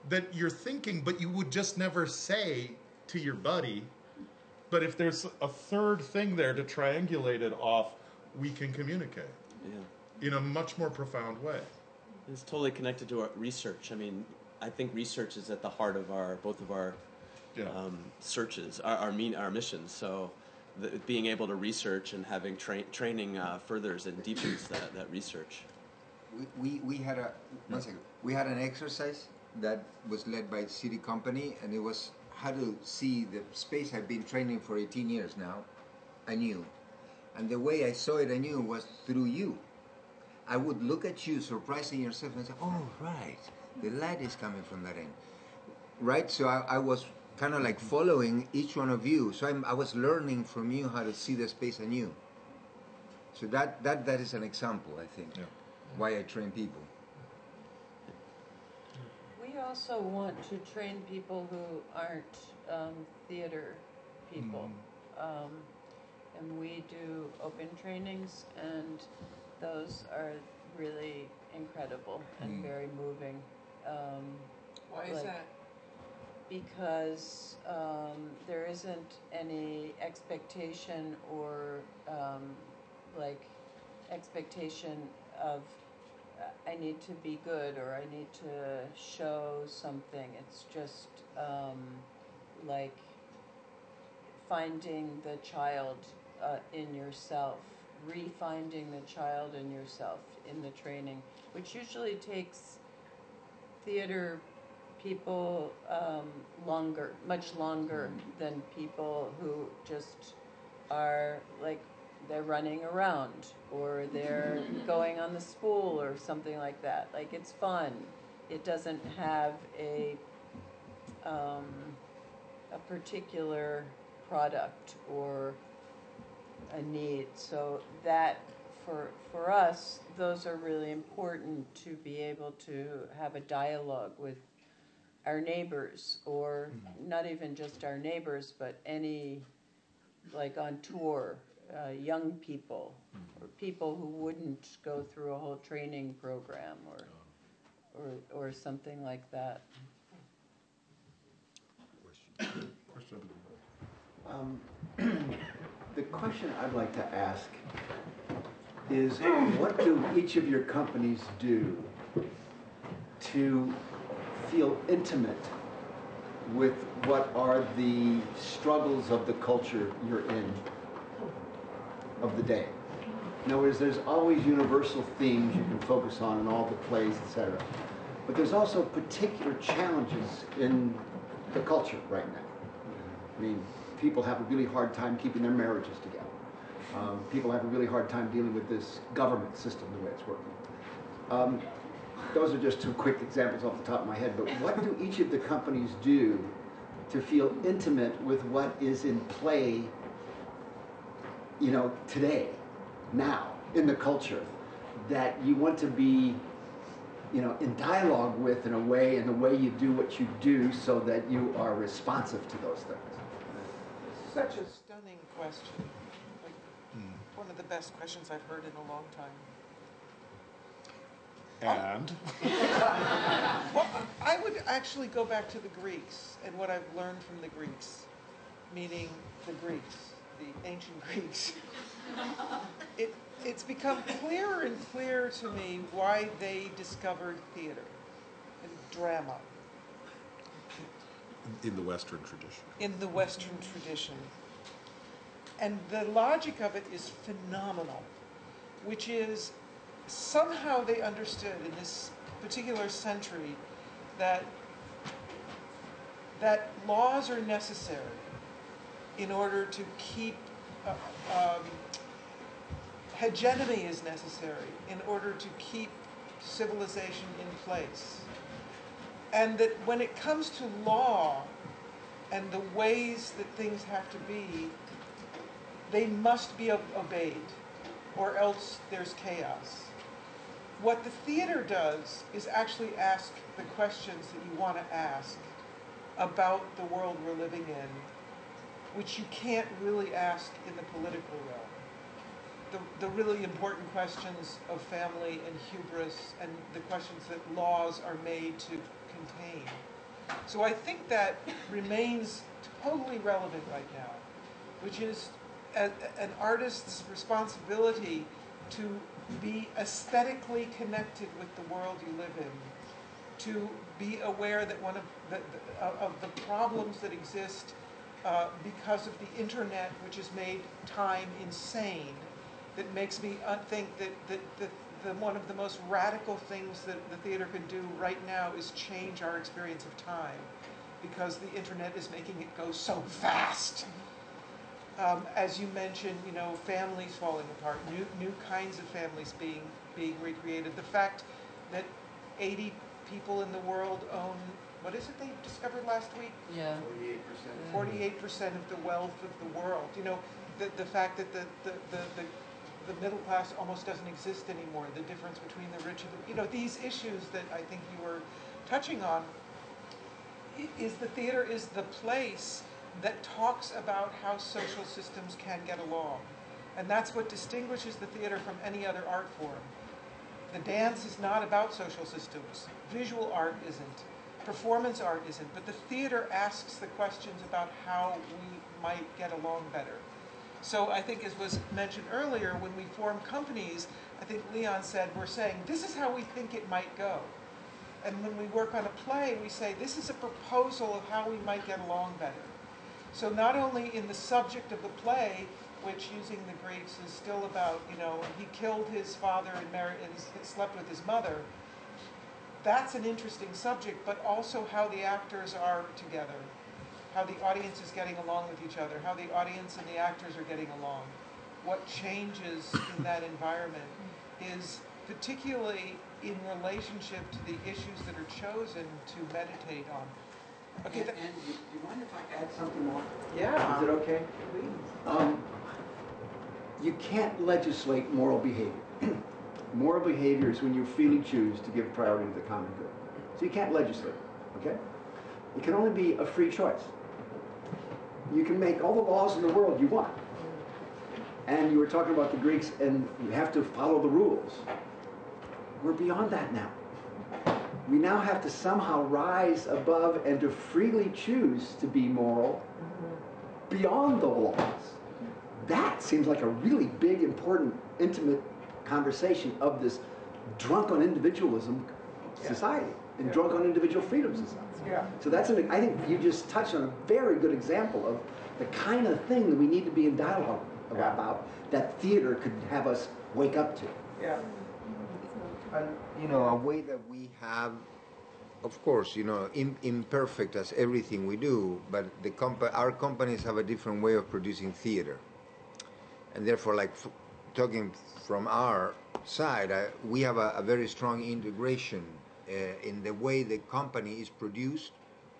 that you're thinking but you would just never say to your buddy but if there's a third thing there to triangulate it off, we can communicate yeah. in a much more profound way. It's totally connected to our research. I mean, I think research is at the heart of our both of our Yeah. um, searches, our, our mean our missions. So, the, being able to research and having tra- training uh, furthers and deepens that, that research. We, we, we had a one second. We had an exercise that was led by SITI Company, and it was how to see the space. I've been training for 18 years now. I knew, and the way I saw it, I knew was through you. I would look at you, surprising yourself, and say, "Oh, right, the light is coming from that end." Right. So I, I was kind of like following each one of you. So I'm, I was learning from you how to see the space anew. So that that that is an example, I think, Yeah. why I train people. We also want to train people who aren't um, theater people. Um, and we do open trainings, and those are really incredible and Mm. very moving. Um, Why is Like- that? Because um, there isn't any expectation or um, like expectation of uh, I need to be good or I need to show something. It's just um, like finding the child uh, in yourself, refinding the child in yourself in the training, which usually takes theater people um, longer, much longer than people who just are like they're running around or they're going on the spool or something like that. Like it's fun. It doesn't have a um, a particular product or a need. So that for for us, those are really important to be able to have a dialogue with our neighbors or not even just our neighbors but any like on tour uh, young people or people who wouldn't go through a whole training program or or or something like that. Um, The question I'd like to ask is, what do each of your companies do to feel intimate with what are the struggles of the culture you're in of the day. In other words, there's always universal themes you can focus on in all the plays, etc. But there's also particular challenges in the culture right now. I mean, people have a really hard time keeping their marriages together. Um, people have a really hard time dealing with this government system the way it's working. Um, those are just two quick examples off the top of my head, but what do each of the companies do to feel intimate with what is in play, you know, today, now, in the culture, that you want to be, you know, in dialogue with in a way, in the way you do what you do so that you are responsive to those things? Such a stunning question. Like, hmm. one of the best questions I've heard in a long time. And Well, I would actually go back to the Greeks and what I've learned from the Greeks, meaning the Greeks, the ancient Greeks. It, it's become clearer and clearer to me why they discovered theater and drama in the Western tradition. in the Western tradition. And the logic of it is phenomenal, which is somehow they understood in this particular century that that laws are necessary in order to keep uh, um, hegemony is necessary in order to keep civilization in place. And that when it comes to law and the ways that things have to be they must be obeyed or else there's chaos what the theater does is actually ask the questions that you want to ask about the world we're living in, which you can't really ask in the political realm. The, the really important questions of family and hubris and the questions that laws are made to contain. So I think that remains totally relevant right now, which is a, an artist's responsibility to be aesthetically connected with the world you live in, to be aware that one of the, the, of the problems that exist uh, because of the internet, which has made time insane, that makes me uh, think that, that, that the, one of the most radical things that the theater can do right now is change our experience of time because the internet is making it go so fast. Um, as you mentioned, you know, families falling apart, new new kinds of families being being recreated. The fact that 80 people in the world own what is it they discovered last week? Yeah. 48% 48 percent of the wealth of the world. You know, the, the fact that the, the, the, the, the middle class almost doesn't exist anymore, the difference between the rich and the, you know, these issues that I think you were touching on, is the theater is the place that talks about how social systems can get along. And that's what distinguishes the theater from any other art form. The dance is not about social systems. Visual art isn't. Performance art isn't. But the theater asks the questions about how we might get along better. So I think, as was mentioned earlier, when we form companies, I think Leon said, we're saying, this is how we think it might go. And when we work on a play, we say, this is a proposal of how we might get along better. So not only in the subject of the play, which using the Greeks is still about, you know, he killed his father and married and slept with his mother. That's an interesting subject, but also how the actors are together, how the audience is getting along with each other, how the audience and the actors are getting along. What changes in that environment is particularly in relationship to the issues that are chosen to meditate on. Okay, And, and do you mind if I add something more? yeah. Is it okay? Um, you can't legislate moral behavior. moral behavior is when you freely choose to give priority to the common good. So you can't legislate, okay? It can only be a free choice. You can make all the laws in the world you want. And you were talking about the Greeks and you have to follow the rules. We're beyond that now. We now have to somehow rise above and to freely choose to be moral beyond the laws. That seems like a really big, important, intimate conversation of this drunk on individualism society. and drunk on individual freedoms as us. Yeah. So that's an, I think you just touched on a very good example of the kind of thing that we need to be in dialogue Yeah. about that theater could have us wake up to. Yeah. Mm-hmm. And you know, a way that we have, of course, you know, im- imperfect as everything we do, but the compa- our companies have a different way of producing theater, and therefore, like f- talking from our side, I, we have a, a very strong integration uh, in the way the company is produced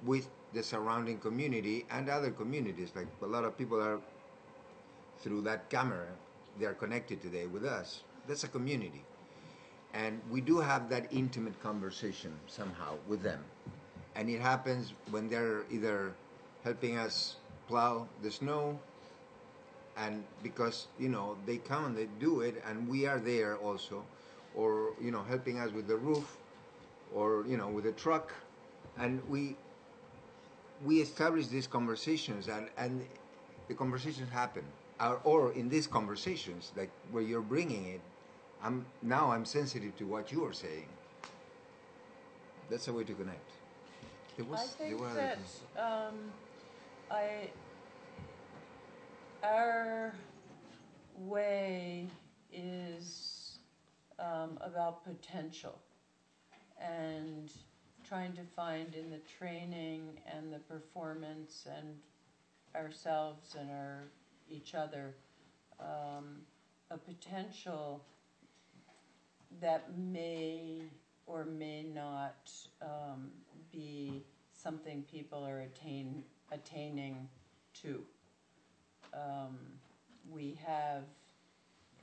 with the surrounding community and other communities. Like a lot of people are through that camera, they are connected today with us. That's a community. And we do have that intimate conversation somehow with them. And it happens when they're either helping us plow the snow, and because, you know, they come and they do it, and we are there also, or, you know, helping us with the roof, or, you know, with the truck. And we, we establish these conversations, and, and the conversations happen. Or, or in these conversations, like where you're bringing it, I'm now I'm sensitive to what you are saying. That's a way to connect. There was, I there think were that um, I our way is um, about potential and trying to find in the training and the performance and ourselves and our each other um, a potential that may or may not um, be something people are attain, attaining to. Um, we have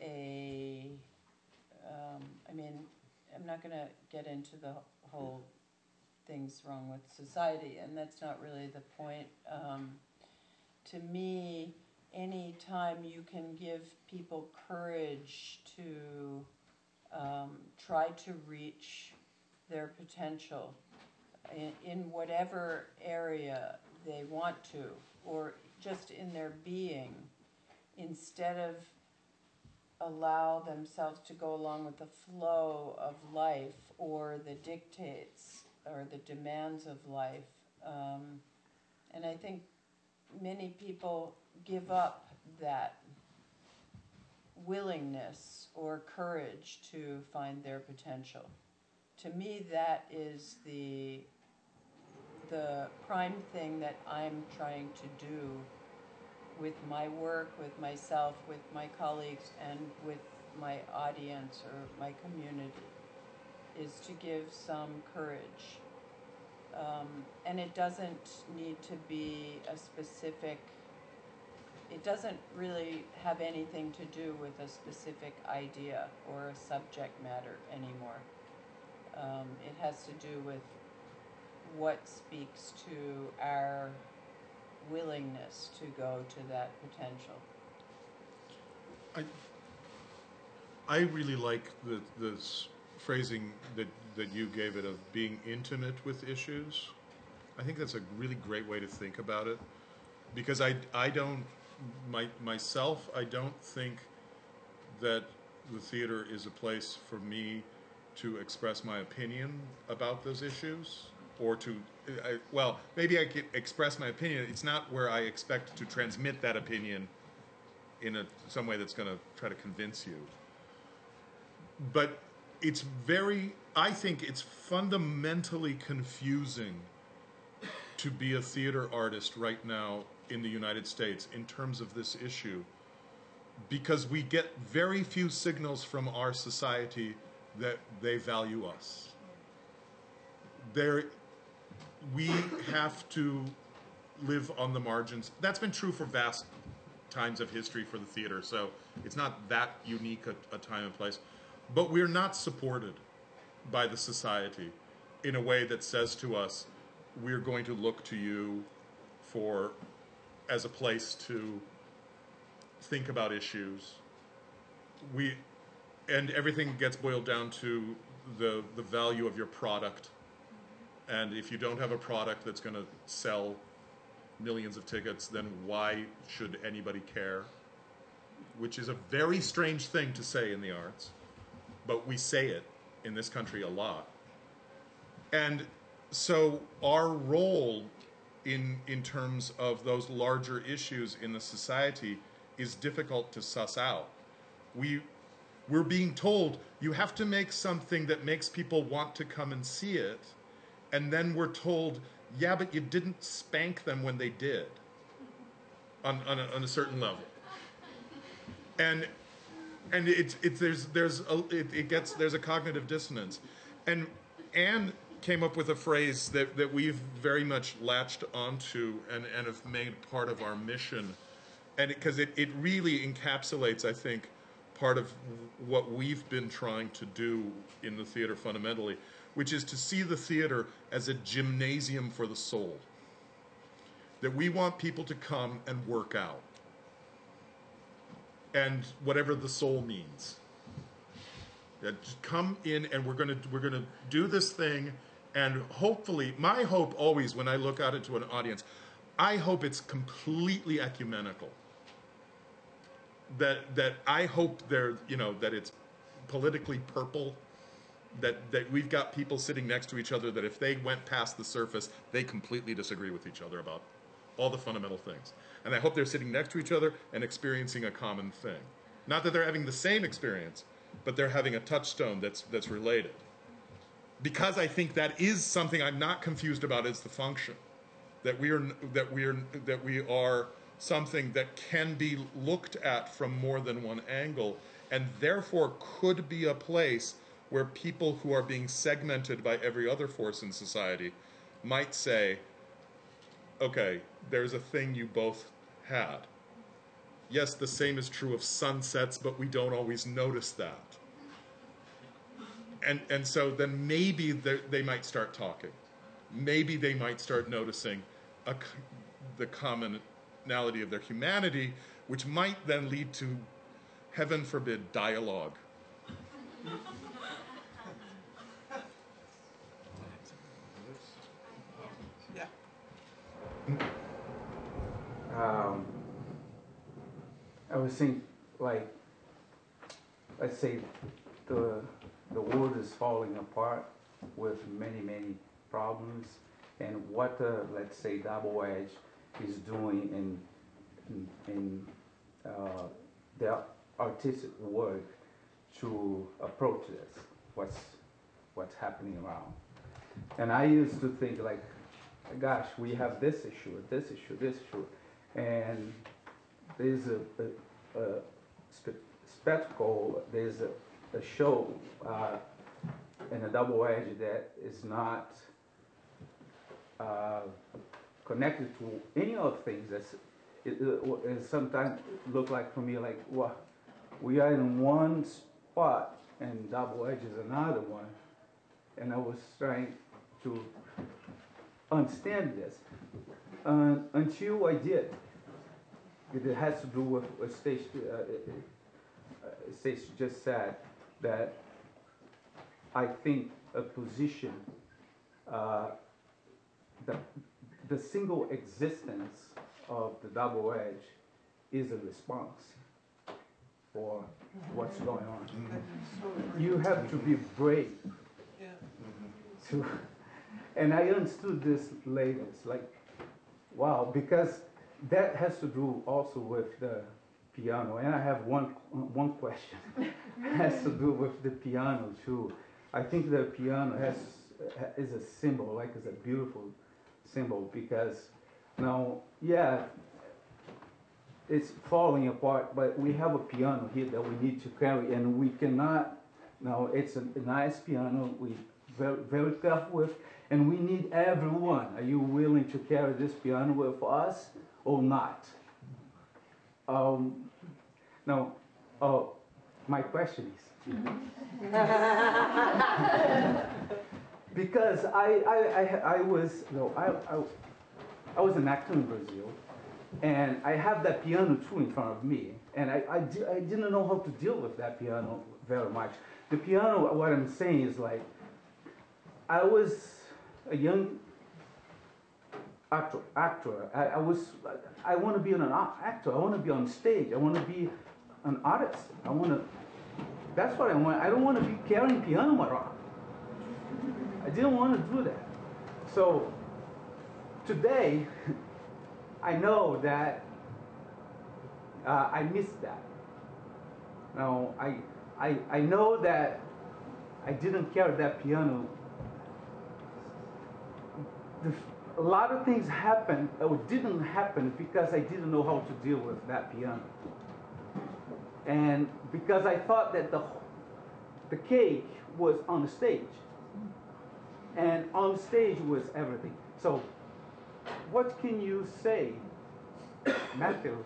a, um, I mean, I'm not going to get into the whole things wrong with society, and that's not really the point. Um, to me, any time you can give people courage to um, try to reach their potential in, in whatever area they want to, or just in their being, instead of allow themselves to go along with the flow of life or the dictates or the demands of life. Um, and I think many people give up that willingness or courage to find their potential. To me, that is the the prime thing that I'm trying to do with my work, with myself, with my colleagues, and with my audience or my community, is to give some courage. Um, and it doesn't need to be a specific it doesn't really have anything to do with a specific idea or a subject matter anymore. Um, it has to do with what speaks to our willingness to go to that potential. I, I really like the this phrasing that that you gave it of being intimate with issues. I think that's a really great way to think about it, because I I don't my myself I don't think that the theater is a place for me to express my opinion about those issues or to I, well maybe I could express my opinion. It's not where I expect to transmit that opinion in a, some way that's going to try to convince you. But it's very, I think it's fundamentally confusing to be a theater artist right now in the United States in terms of this issue because we get very few signals from our society that they value us. There, we have to live on the margins. That's been true for vast times of history for the theater, so it's not that unique a, a time and place. But we're not supported by the society in a way that says to us, we're going to look to you for as a place to think about issues. We and everything gets boiled down to the the value of your product. And if you don't have a product that's going to sell millions of tickets, then why should anybody care? Which is a very strange thing to say in the arts, but we say it in this country a lot. And so our role in in terms of those larger issues in the society is difficult to suss out. We we're being told you have to make something that makes people want to come and see it, and then we're told, yeah, but you didn't spank them when they did. On on a, on a certain level. And and it's it's there's there's a, it, it gets there's a cognitive dissonance, and Anne came up with a phrase that that we've very much latched onto and and have made part of our mission, and because it, it really encapsulates I think part of what we've been trying to do in the theater fundamentally, which is to see the theater as a gymnasium for the soul. That we want people to come and work out and whatever the soul means. Yeah, just come in and we're gonna we're gonna do this thing, and hopefully, my hope always when I look out into an audience, I hope it's completely ecumenical. That that I hope they're you know that it's politically purple. That, that we've got people sitting next to each other that if they went past the surface, they completely disagree with each other about all the fundamental things. And I hope they're sitting next to each other and experiencing a common thing. Not that they're having the same experience, but they're having a touchstone that's, that's related. Because I think that is something I'm not confused about is the function. That we are, that we are, that we are something that can be looked at from more than one angle and therefore could be a place where people who are being segmented by every other force in society might say, okay, there's a thing you both had. Yes, the same is true of sunsets, but we don't always notice that. And, and so then maybe they might start talking. Maybe they might start noticing a, the commonality of their humanity, which might then lead to, heaven forbid, dialogue. um, I was thinking, like, let's say the the world is falling apart with many many problems, and what uh, let's say Double Edge is doing in in, in uh, their artistic work to approach this, what's what's happening around. And I used to think like, gosh, we have this issue, this issue, this issue and there's a, a, a spectacle, there's a, a show uh, in a double edge that is not uh, connected to any of things that's it, it, sometimes look like for me like well we are in one spot and double edge is another one and i was trying to understand this uh, until I did. It has to do with what Stace, uh, uh, Stace just said, that I think a position, uh, the, the single existence of the double edge is a response for what's going on. You have to be brave to, and I understood this later. It's like Wow, because that has to do also with the piano. And I have one, one question. it has to do with the piano too. I think the piano has is a symbol, like it's a beautiful symbol because now, yeah, it's falling apart, but we have a piano here that we need to carry, and we cannot. Now it's a, a nice piano. We very very careful with, and we need everyone. Are you willing to carry this piano with us or not? Um, now, uh, my question is, because I, I, I, I was, no, I, I, I was an actor in Brazil, and I have that piano too in front of me, and I, I, di- I didn't know how to deal with that piano very much. The piano, what I'm saying is like, I was a young actor. actor. I, I was. I want to be an actor. I want to be on stage. I want to be an artist. I want to. That's what I want. I don't want to be carrying piano around. I didn't want to do that. So today, I know that uh, I missed that. Now, I, I, I know that I didn't carry that piano. The, a lot of things happened or didn't happen because I didn't know how to deal with that piano. And because I thought that the, the cake was on the stage. And on stage was everything. So, what can you say, Matthew,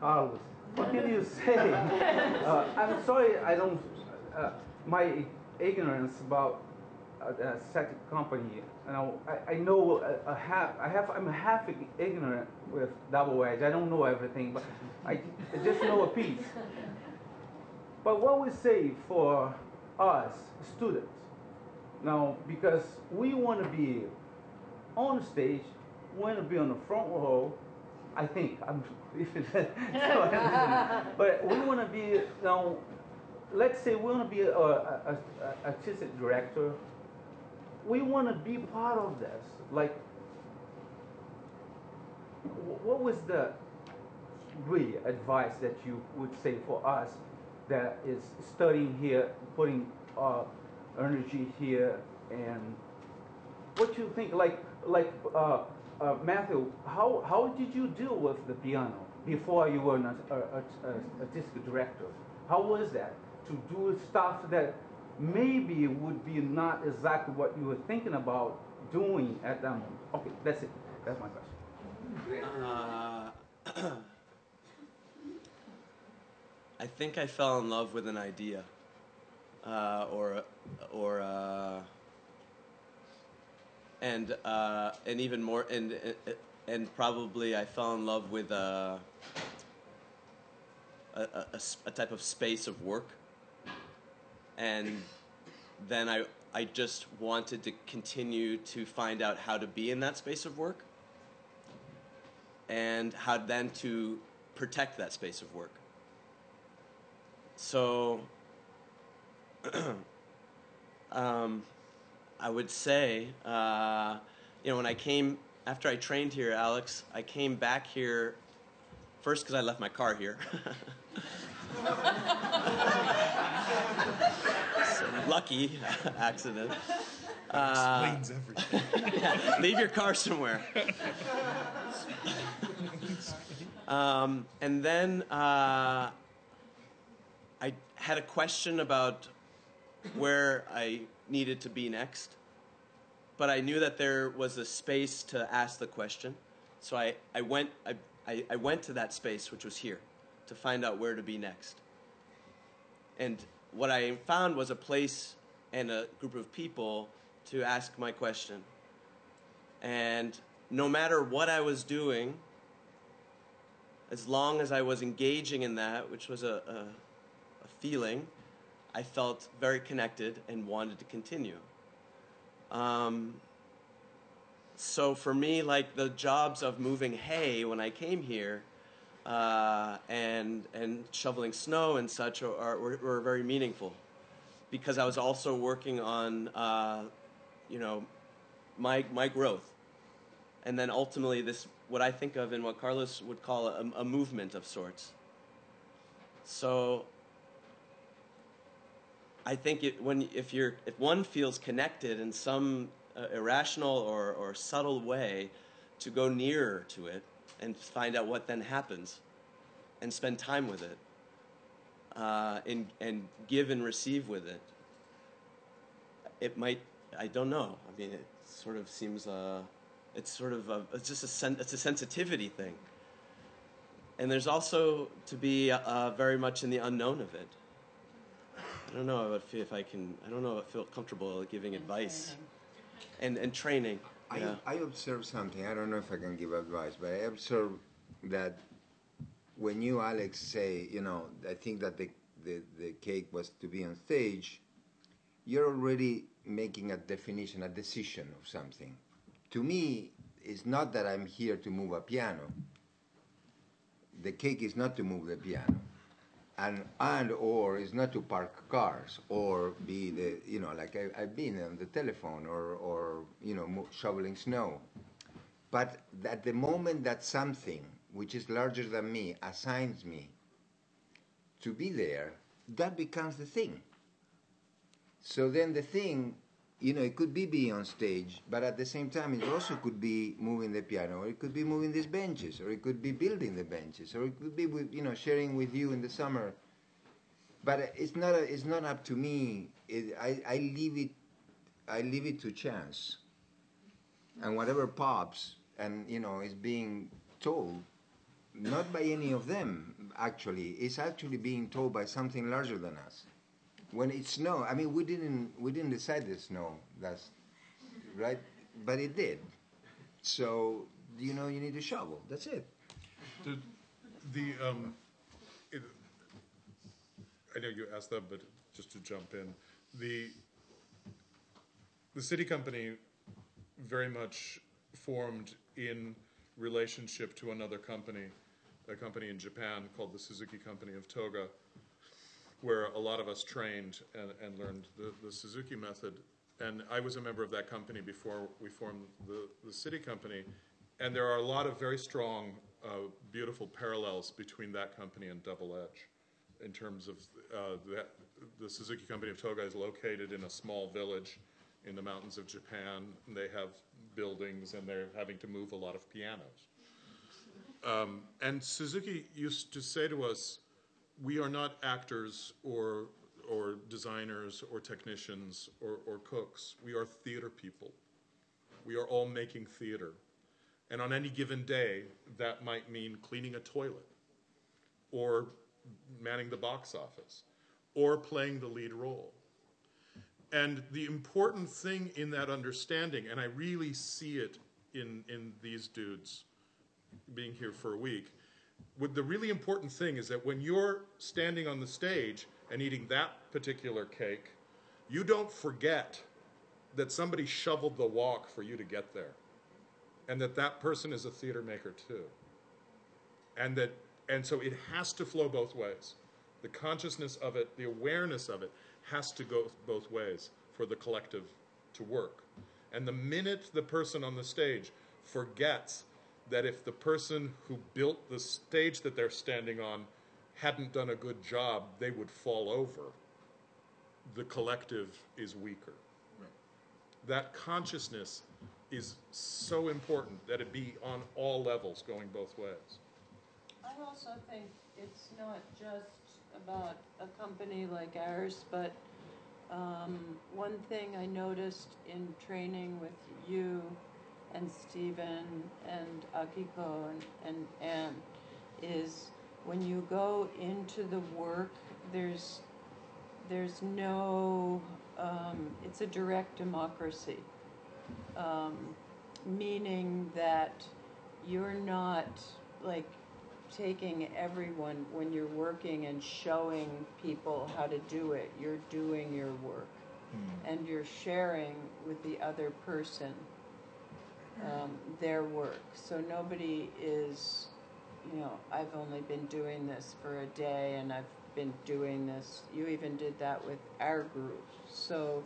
Carlos? What can you say? Uh, I'm sorry, I don't. Uh, my ignorance about the SITI company. You I, I know a, a half. I have. I'm half ignorant with double edge. I don't know everything, but I, I just know a piece. But what we say for us students now, because we want to be on stage, we want to be on the front row. I think I'm. If but we want to be now. Let's say we want to be a, a, a, artistic director. We want to be part of this. Like, what was the really advice that you would say for us that is studying here, putting uh, energy here, and what you think? Like, like uh, uh, Matthew, how how did you deal with the piano before you were an artistic director? How was that to do stuff that maybe it would be not exactly what you were thinking about doing at that moment? Okay, that's it. That's my question. Uh, I think I fell in love with an idea, uh, or or uh, and uh, and even more and and probably I fell in love with a a, a, a type of space of work, and then I I just wanted to continue to find out how to be in that space of work and how then to protect that space of work. So, um, I would say, uh, you know, when I came, after I trained here, Alex, I came back here first because I left my car here. lucky accident. Uh, Explains everything. yeah, leave your car somewhere. um, and then uh, I had a question about where I needed to be next, but I knew that there was a space to ask the question. So I, I, went, I, I, I went to that space, which was here, to find out where to be next. And what I found was a place and a group of people to ask my question. And no matter what I was doing, as long as I was engaging in that, which was a, a, a feeling, I felt very connected and wanted to continue. Um, so for me, like the jobs of moving hay when I came here, uh, and and shoveling snow and such are, are were, very meaningful, because I was also working on, uh, you know, my my growth, and then ultimately this what I think of in what Carlos would call a, a movement of sorts. So I think it, when if you're if one feels connected in some uh, irrational or, or subtle way, to go nearer to it and find out what then happens, and spend time with it, uh, and and give and receive with it. It might I don't know. I mean, it sort of seems uh, it's sort of a, it's just a sen- it's a sensitivity thing. And there's also to be uh, very much in the unknown of it. I don't know if, if I can. I don't know if I feel comfortable giving advice. And and training. I. I observe something. I don't know if I can give advice, but I observe that when you, Alex, say, you know, I think that the, the, the cake was to be on stage, you're already making a definition, a decision of something. To me, it's not that I'm here to move a piano. The cake is not to move the piano. And and or is not to park cars or be the you know like I, I've been on the telephone or or you know shoveling snow, but at the moment that something which is larger than me assigns me to be there, that becomes the thing. So then the thing, you know, it could be being on stage, but at the same time, it also could be moving the piano, or it could be moving these benches, or it could be building the benches, or it could be with, you know, sharing with you in the summer. But it's not, a, it's not up to me. It, I, I leave it, I leave it to chance. And whatever pops, and you know, is being told, not by any of them actually, it's actually being told by something larger than us when it snowed, I mean, we didn't we didn't decide the snow. That's right, but it did. So you know, you need a shovel. That's it. The, the um, it, I know you asked that, but just to jump in, the the SITI company very much formed in relationship to another company, a company in Japan called the Suzuki Company of Toga, where a lot of us trained and, and learned the, the Suzuki method. And I was a member of that company before we formed the, the SITI company. And there are a lot of very strong, uh, beautiful parallels between that company and Double Edge in terms of uh, that, the Suzuki Company of Toga is located in a small village in the mountains of Japan. And they have buildings and they're having to move a lot of pianos. Um, and Suzuki used to say to us, we are not actors or or designers or technicians or, or cooks. We are theater people. We are all making theater. And on any given day, that might mean cleaning a toilet or manning the box office or playing the lead role. And the important thing in that understanding, and I really see it in, in these dudes being here for a week, the really important thing is that when you're standing on the stage and eating that particular cake, you don't forget that somebody shoveled the walk for you to get there. And that that person is a theater maker too. And that and so it has to flow both ways. The consciousness of it, the awareness of it has to go both ways for the collective to work. And the minute the person on the stage forgets that if the person who built the stage that they're standing on hadn't done a good job, they would fall over. The collective is weaker. Right. That consciousness is so important that it be on all levels going both ways. I also think it's not just about a company like ours, but um, one thing I noticed in training with you and Stephen and Akiko and, and Anne is when you go into the work, there's there's no um, it's a direct democracy, um, meaning that you're not like taking everyone when you're working and showing people how to do it. You're doing your work, mm. and you're sharing with the other person um, their work. So nobody is, you know, I've only been doing this for a day and I've been doing this. You even did that with our group. So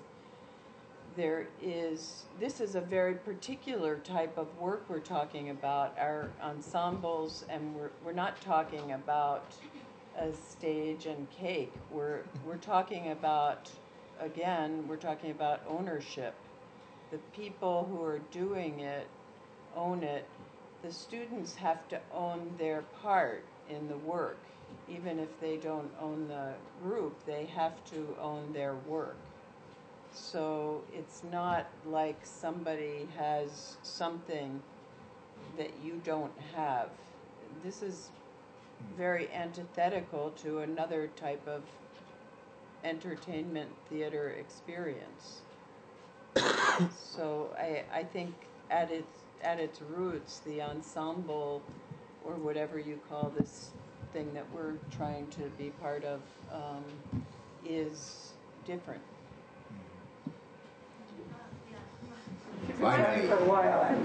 there is, this is a very particular type of work we're talking about, our ensembles, and we're, we're not talking about a stage and cake. We're, we're talking about, again, we're talking about ownership the people who are doing it own it. The students have to own their part in the work. Even if they don't own the group, they have to own their work. So it's not like somebody has something that you don't have. This is very antithetical to another type of entertainment theater experience so I, I think at its at its roots, the ensemble, or whatever you call this thing that we're trying to be part of, um, is different.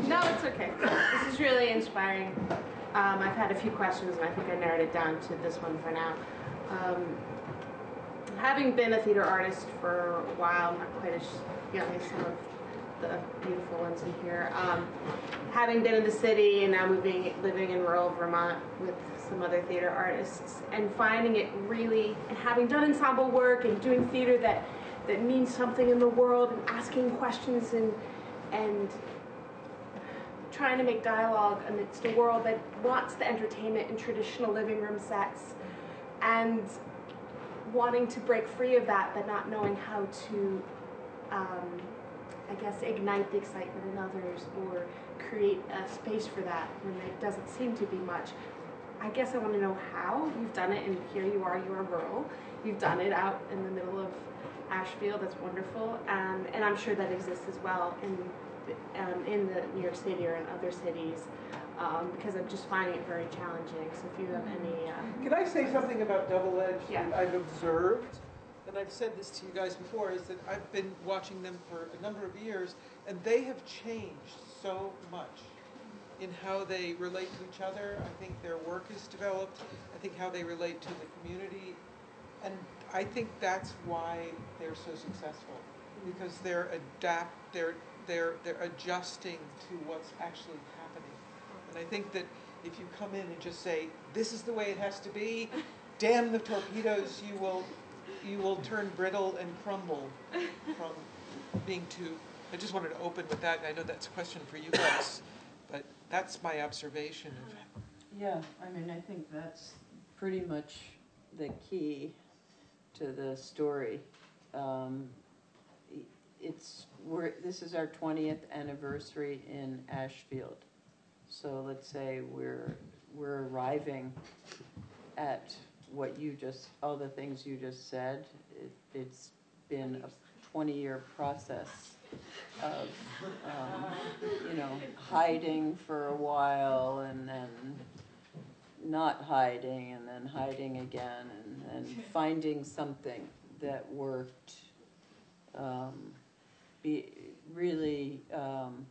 No, it's okay. This is really inspiring. Um, I've had a few questions, and I think I narrowed it down to this one for now. Um, having been a theater artist for a while, not quite as young as some of the beautiful ones in here. Um, having been in the city and now moving, living in rural Vermont with some other theater artists, and finding it really, and having done ensemble work and doing theater that that means something in the world, and asking questions and and trying to make dialogue amidst a world that wants the entertainment in traditional living room sets, and wanting to break free of that, but not knowing how to. Um, I guess, ignite the excitement in others or create a space for that when there doesn't seem to be much. I guess I want to know how you've done it, and here you are, you are rural. You've done it out in the middle of Ashfield, that's wonderful. Um, and I'm sure that exists as well in, um, in the New York City or in other cities. Um, because I'm just finding it very challenging. So if you have any, uh, Can I say something about double edged? Yeah. I've observed? And I've said this to you guys before, is that I've been watching them for a number of years, and they have changed so much in how they relate to each other. I think their work is developed. I think how they relate to the community. And I think that's why they're so successful, because they're adapt, they're, they're, they're adjusting to what's actually happening. And I think that if you come in and just say, this is the way it has to be, damn the torpedoes, you will, you will turn brittle and crumble from being too, I just wanted to open with that, I know that's a question for you guys, but that's my observation of Yeah, I mean, I think that's pretty much the key to the story. Um, It's, we're, this is our twentieth anniversary in Ashfield. So let's say we're, we're arriving at what you just, all the things you just said. It, it's been a twenty-year process of, um, you know, hiding for a while and then not hiding and then hiding again and then finding something that worked. Um, be, really, um,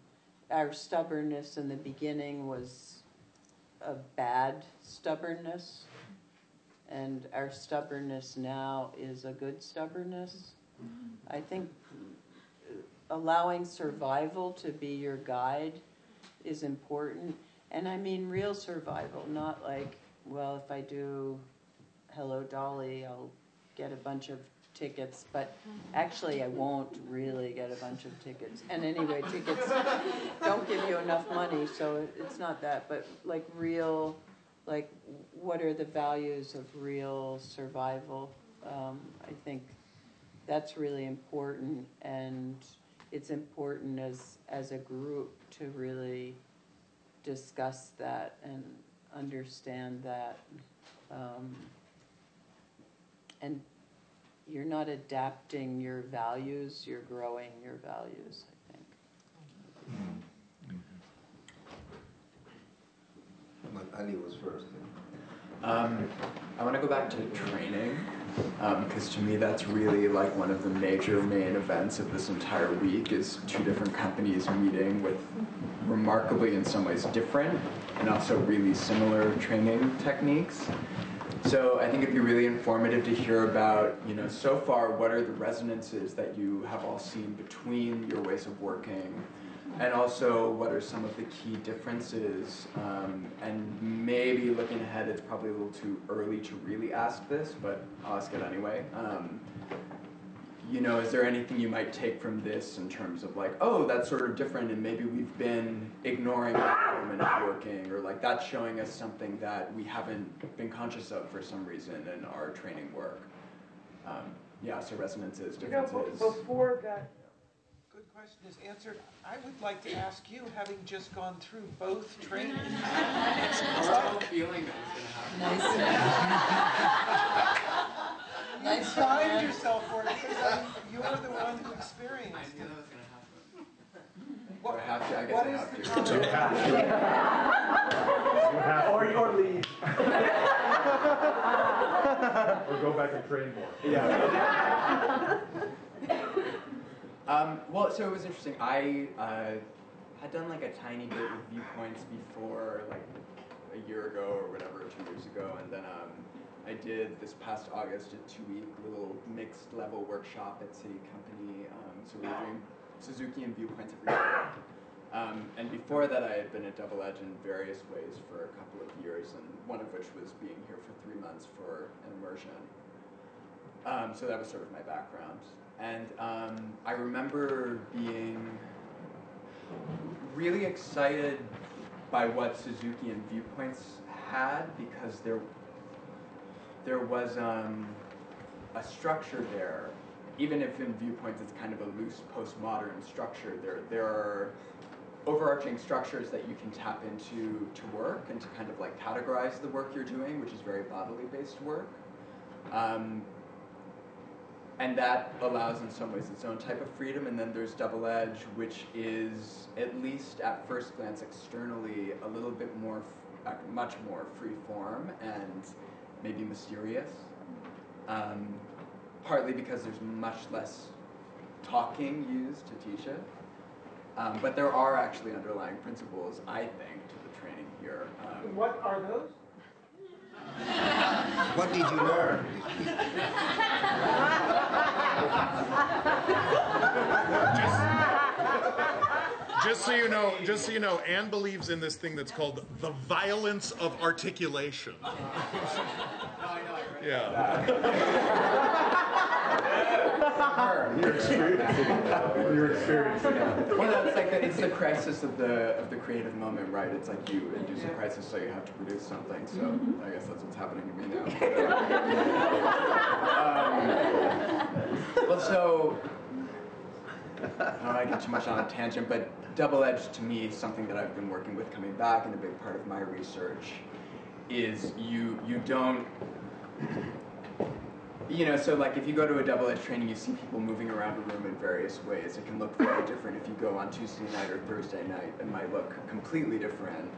our stubbornness in the beginning was a bad stubbornness. And our stubbornness now is a good stubbornness. Mm-hmm. I think allowing survival to be your guide is important. And I mean real survival, not like, well, if I do Hello Dolly, I'll get a bunch of tickets, but actually I won't really get a bunch of tickets. And anyway, tickets don't give you enough money, so it's not that, but like real, like what are the values of real survival? Um, I think that's really important and it's important as, as a group to really discuss that and understand that. Um, and you're not adapting your values, you're growing your values, I think. Ali was first. Um, I want to go back to training because to me that's really like one of the major main events of this entire week is two different companies meeting with remarkably in some ways different and also really similar training techniques. So I think it'd be really informative to hear about, you know, so far what are the resonances that you have all seen between your ways of working and also what are some of the key differences? Um, and maybe looking ahead it's probably a little too early to really ask this but i'll ask it anyway. Um, you know is there anything you might take from this in terms of like oh that's sort of different and maybe we've been ignoring that element of working or like that's showing us something that we haven't been conscious of for some reason in our training work? Um, yeah so resonances differences You know, differences. be- before that good question is answered, I would like to ask you, having just gone through both trainings. feeling that You signed yourself for it because you're the one who experienced it. Do I have to? I guess What I is have the to. common- Or, or leave. Or go back and train more. Yeah. Um, well, so it was interesting. I uh, had done like a tiny bit with viewpoints before, like a year ago or whatever, two years ago, and then um, I did this past August a two-week little mixed level workshop at SITI Company. Um, so we were doing Suzuki and viewpoints every year. Um, and before that, I had been at Double Edge in various ways for a couple of years, and one of which was being here for three months for an immersion. Um, so that was sort of my background. And um, I remember being really excited by what Suzuki and Viewpoints had because there, there was um, a structure there. Even if in Viewpoints it's kind of a loose postmodern structure, there, there are overarching structures that you can tap into to work and to kind of like categorize the work you're doing, which is very bodily based work. Um, and that allows in some ways its own type of freedom. And then there's double edge which is at least at first glance externally a little bit more much more free form and maybe mysterious. Um, partly because there's much less talking used to teach it. Um, but there are actually underlying principles i think to the training here. Um, What are those? What did you learn? Just so you know, just so you know, Anne believes in this thing that's called the violence of articulation. Yeah. You're experiencing it. You're experiencing it. Well, that's like the, it's the crisis of the of the creative moment, right? It's like you induce a crisis, so you have to produce something. So I guess that's what's happening to me now. um, well, so I don't want to get too much on a tangent, but double edged to me, something that I've been working with coming back, and a big part of my research is you you don't you know, so like if you go to a double edge training, you see people moving around a room in various ways. It can look very different if you go on Tuesday night or Thursday night. It might look completely different.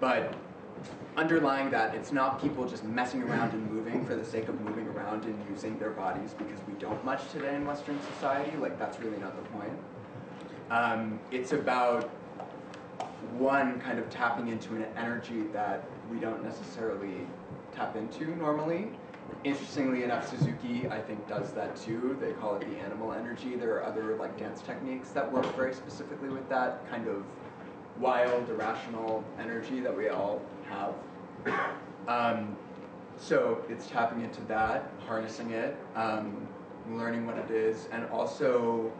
But underlying that, it's not people just messing around and moving for the sake of moving around and using their bodies because we don't much today in Western society. Like that's really not the point. Um, it's about one kind of tapping into an energy that we don't necessarily tap into normally. Interestingly enough, Suzuki, I think, does that too. They call it the animal energy. There are other like dance techniques that work very specifically with that kind of wild, irrational energy that we all have. Um, so it's tapping into that, harnessing it, um, learning what it is, and also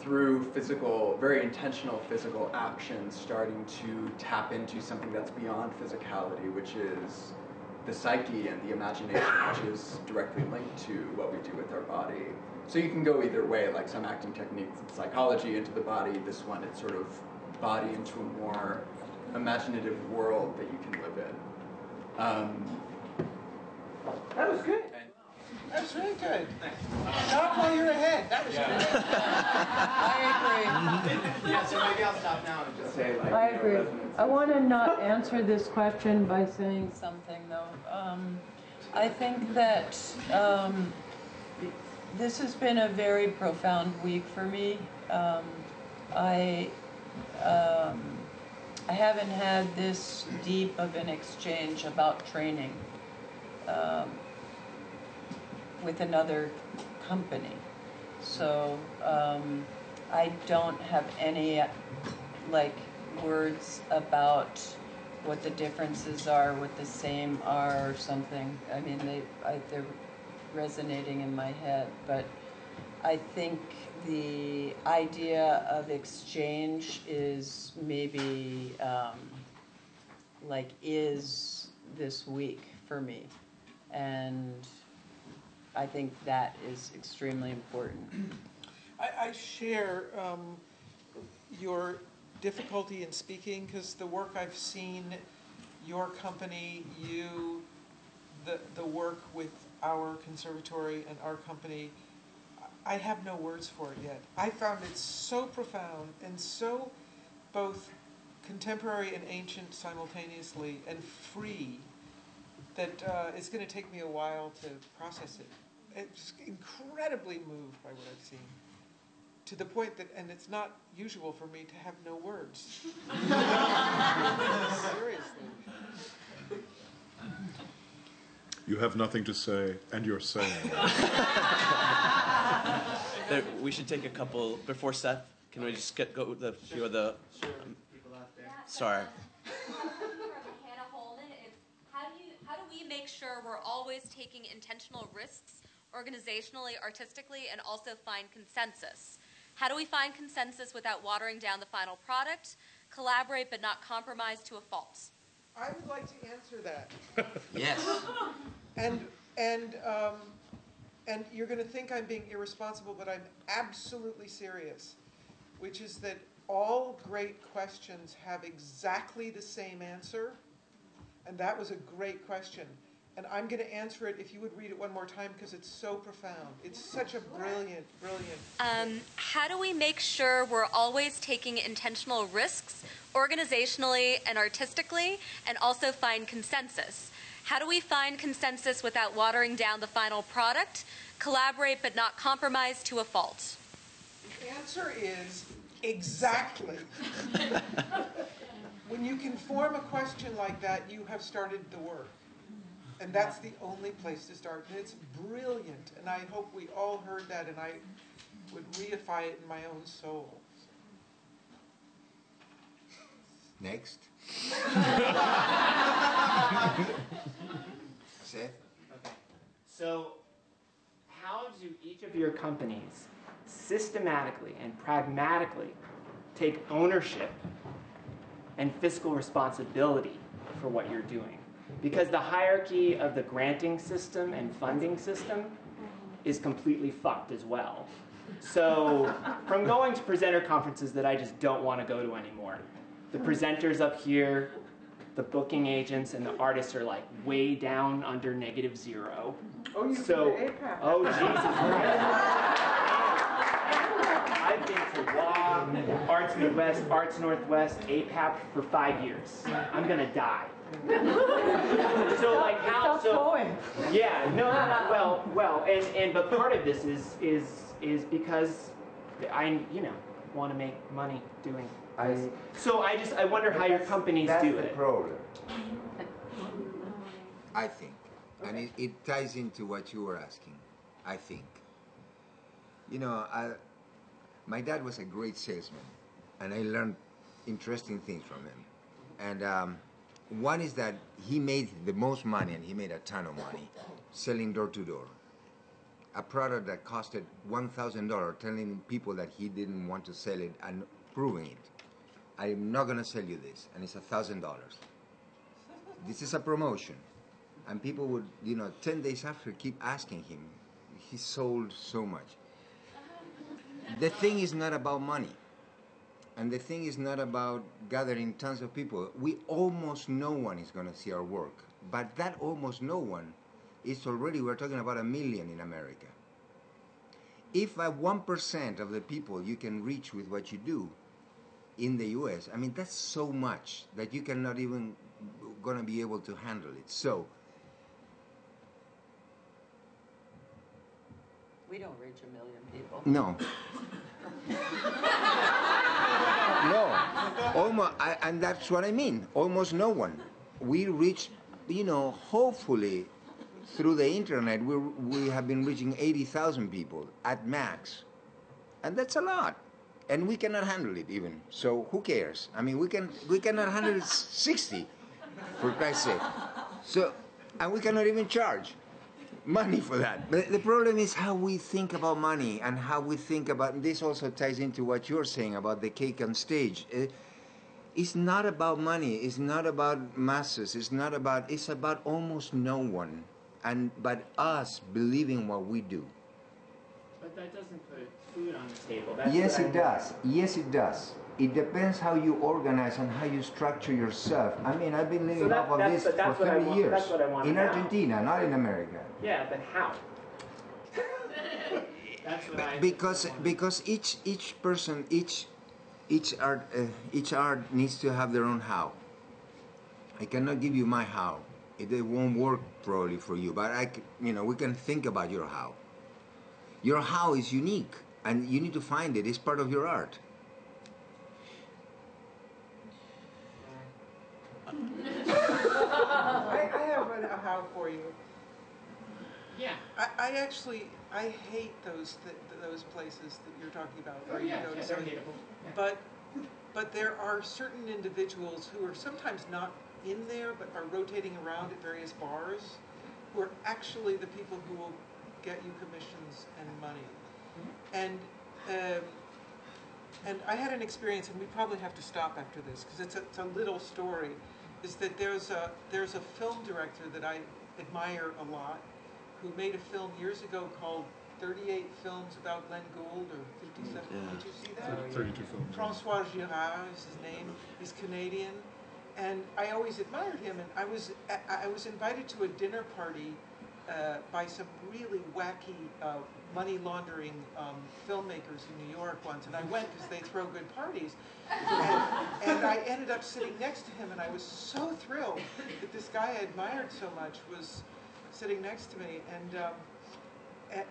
through physical, very intentional physical actions, starting to tap into something that's beyond physicality, which is the psyche and the imagination, which is directly linked to what we do with our body. So you can go either way, like some acting techniques of psychology into the body, this one it's sort of body into a more imaginative world that you can live in. Um, That was good. That was really good. Talk while you're ahead. That was good. I agree. yeah, so maybe I'll stop now and just say like. I agree. I want to not answer this question by saying something, though. Um, I think that um, this has been a very profound week for me. Um, I um, I haven't had this deep of an exchange about training um, with another company. So um, I don't have any like words about what the differences are, what the same are, or something. I mean, they I, they're resonating in my head, but I think the idea of exchange is maybe um, like is this week for me, and I think that is extremely important. I, I share um, your difficulty in speaking because the work I've seen, your company, you, the, the work with our conservatory and our company, I have no words for it yet. I found it so profound and so both contemporary and ancient simultaneously and free that uh, it's going to take me a while to process it. It's incredibly moved by what I've seen to the point that, and it's not usual for me to have no words. Seriously. You have nothing to say, and you're saying. There, we should take a couple before Seth. Can we just get go with the few of the? Um, sorry. Hannah Holman, it's how do you how do we make sure we're always taking intentional risks organizationally, artistically, and also find consensus? How do we find consensus without watering down the final product? Collaborate but not compromise to a fault. I would like to answer that. Yes. And, and, um, and you're gonna think I'm being irresponsible, but I'm absolutely serious, which is that all great questions have exactly the same answer, and that was a great question. And I'm gonna answer it if you would read it one more time, because it's so profound. It's such a brilliant, brilliant. Um, how do we make sure we're always taking intentional risks organizationally and artistically and also find consensus? How do we find consensus without watering down the final product? Collaborate but not compromise to a fault. The answer is exactly. when you can form a question like that, you have started the work. And that's the only place to start. And it's brilliant. And I hope we all heard that and I would reify it in my own soul. Next. Seth? Okay. So, how do each of your companies systematically and pragmatically take ownership and fiscal responsibility for what you're doing? Because the hierarchy of the granting system and funding system is completely fucked as well. So, from going to presenter conferences that I just don't want to go to anymore, the presenters up here, the booking agents, and the artists are like way down under negative zero. Oh, you so, oh Jesus I've been to WA, Arts Midwest, Arts Northwest, APAP for five years. I'm gonna die. so like how so yeah no well well and and but part of this is is is because I you know want to make money doing this. so I just I wonder how your companies That's do the it. problem. I think, and it, it ties into what you were asking. I think. You know, I, my dad was a great salesman, and I learned interesting things from him. And um, one is that he made the most money, and he made a ton of money, selling door to door. A product that costed one thousand dollars, telling people that he didn't want to sell it and proving it. I'm not gonna sell you this, and it's a thousand dollars. This is a promotion, and people would, you know, ten days after keep asking him. He sold so much. The thing is not about money, and the thing is not about gathering tons of people. We almost no one is gonna see our work, but that almost no one is already. We're talking about a million in America. If at one percent of the people you can reach with what you do, in the US. I mean, that's so much that you cannot even gonna be able to handle it. So We don't reach a million people. no, no, almost, I, and that's what I mean. Almost no one. We reach, you know, hopefully through the internet, we we have been reaching eighty thousand people at max, and that's a lot. And we cannot handle it even. So who cares? I mean, we can we cannot handle sixty, for Christ's sake. So, and we cannot even charge money for that. But the problem is how we think about money and how we think about. This also ties into what you're saying about the cake on stage. Eh, It's not about money. It's not about masses. It's not about. It's about almost no one, and but us believing what we do. But that doesn't put food on the table. That's yes, it does. Yes, it does. It depends how you organize and how you structure yourself. I mean, I've been living So that- off of this for 30 want- years. that's what I wanna in. Argentina, not in America. Yeah, but how? That's what I. because because each each person each each art uh, each art needs to have their own how i cannot give you my how it, it won't work probably for you but I you know we can think about your how your how is unique and you need to find it it's part of your art I, I have a, a how for you. Yeah. I, I actually, I hate those, th- those places that you're talking about. Oh, where you go to yeah, they're say- hateable. Yeah. But, but there are certain individuals who are sometimes not in there, but are rotating around at various bars, who are actually the people who will get you commissions and money. And, um, and I had an experience, and we probably have to stop after this, because it's a, it's a little story, is that there's a, there's a film director that I admire a lot, who made a film years ago called 38 Films About Glenn Gould, or 57, Yeah. did you see that? 32 films. Francois Girard is his name. He's Canadian, and I always admired him. And I was I I was invited to a dinner party uh, by some really wacky uh, money laundering um, filmmakers in New York once, and I went because they throw good parties. And, and I ended up sitting next to him, and I was so thrilled that this guy I admired so much was sitting next to me. And um,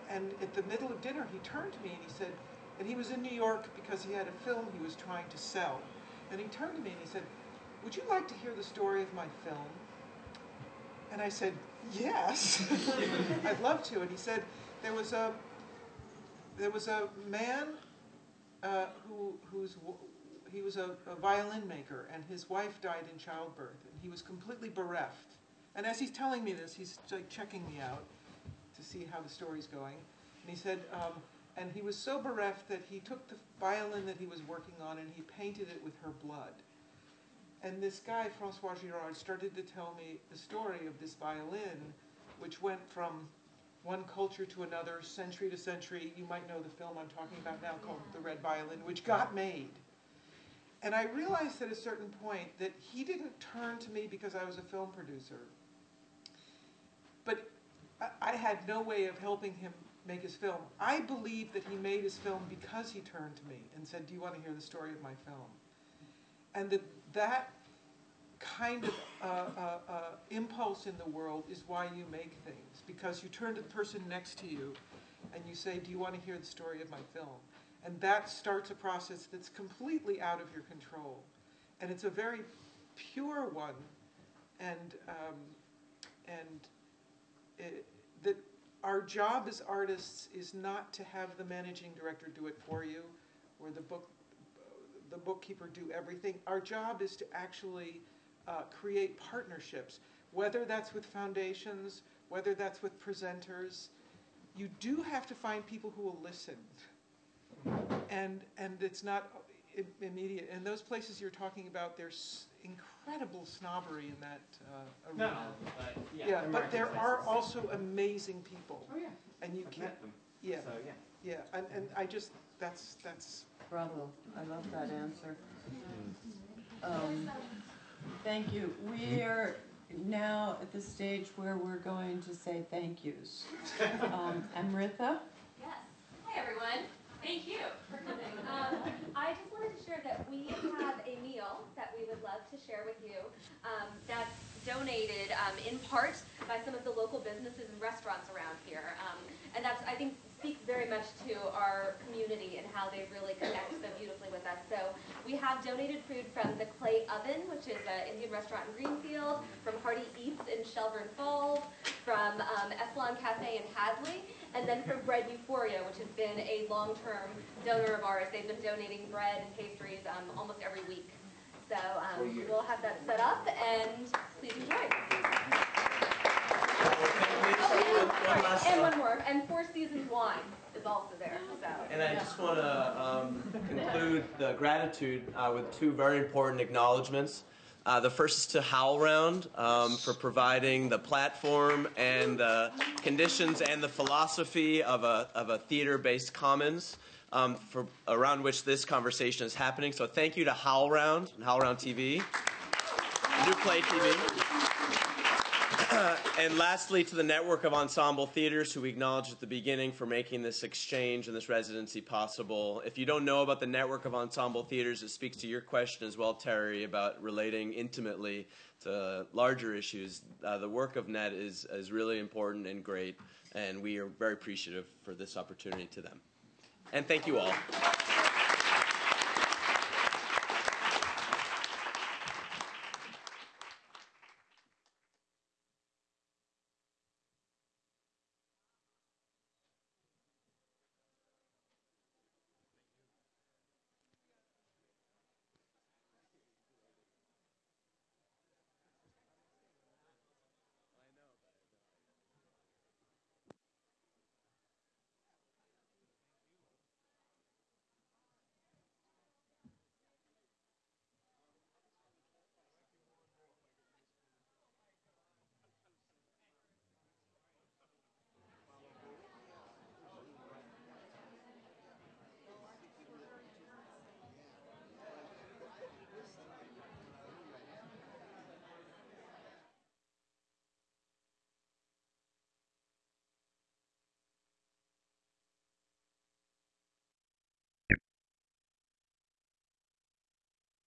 and at the middle of dinner, he turned to me and he said, and he was in New York because he had a film he was trying to sell. And he turned to me and he said, Would you like to hear the story of my film? And I said, Yes, I'd love to. And he said, There was a, there was a man uh, who, who's, he was a, a violin maker, and his wife died in childbirth, and he was completely bereft. And as he's telling me this, he's like checking me out to see how the story's going. And he said, um, and he was so bereft that he took the violin that he was working on and he painted it with her blood. And this guy, Francois Girard, started to tell me the story of this violin, which went from one culture to another, century to century. You might know the film I'm talking about now called The Red Violin, which got made. And I realized at a certain point that he didn't turn to me because I was a film producer. But I, had no way of helping him make his film. I believe that he made his film because he turned to me and said, Do you want to hear the story of my film? And that, that kind of uh, uh, uh, impulse in the world is why you make things, because you turn to the person next to you and you say, Do you want to hear the story of my film? And that starts a process that's completely out of your control. And it's a very pure one. And, um, and it, that our job as artists is not to have the managing director do it for you or the book the bookkeeper do everything. Our job is to actually uh, create partnerships. Whether that's with foundations whether that's with presenters you do have to find people who will listen. And and it's not immediate. And those places you're talking about there's incredible snobbery in that uh, arena. All, but yeah, yeah, but there are also amazing people. Oh yeah. And you I've can't, yeah, So yeah. yeah, and, and I just, that's, that's, Bravo, I love that answer. Um, Thank you. We are now at the stage where we're going to say thank yous. Um, Amrita? Yes. Hi, everyone. Thank you for coming. Um, I just wanted to share that we have a meal that we would love to share with you um, that's donated um, in part by some of the local businesses and restaurants around here. Um, and that's, I think, speaks very much to our community and how they really connect so beautifully with us. So we have donated food from the Clay Oven, which is an Indian restaurant in Greenfield, from Hearty Eats in Shelburne Falls, from um, Esselon Cafe in Hadley, and then from Bread Euphoria, which has been a long-term donor of ours. They've been donating bread and pastries um, almost every week. So um, we'll have that set up, and please enjoy. And one more, and Four Seasons wine is also there. So. And I just want to um, conclude the gratitude uh, with two very important acknowledgments. Uh, the first is to HowlRound um, for providing the platform and the conditions and the philosophy of a, of a theater-based commons um, for, around which this conversation is happening. So thank you to HowlRound and HowlRound TV, New Play TV. and lastly, to the network of ensemble theaters who we acknowledged at the beginning for making this exchange and this residency possible. If you don't know about the network of ensemble theaters, it speaks to your question as well, Terry, about relating intimately to larger issues. Uh, the work of NET is, is really important and great, and we are very appreciative for this opportunity to them. And thank you all.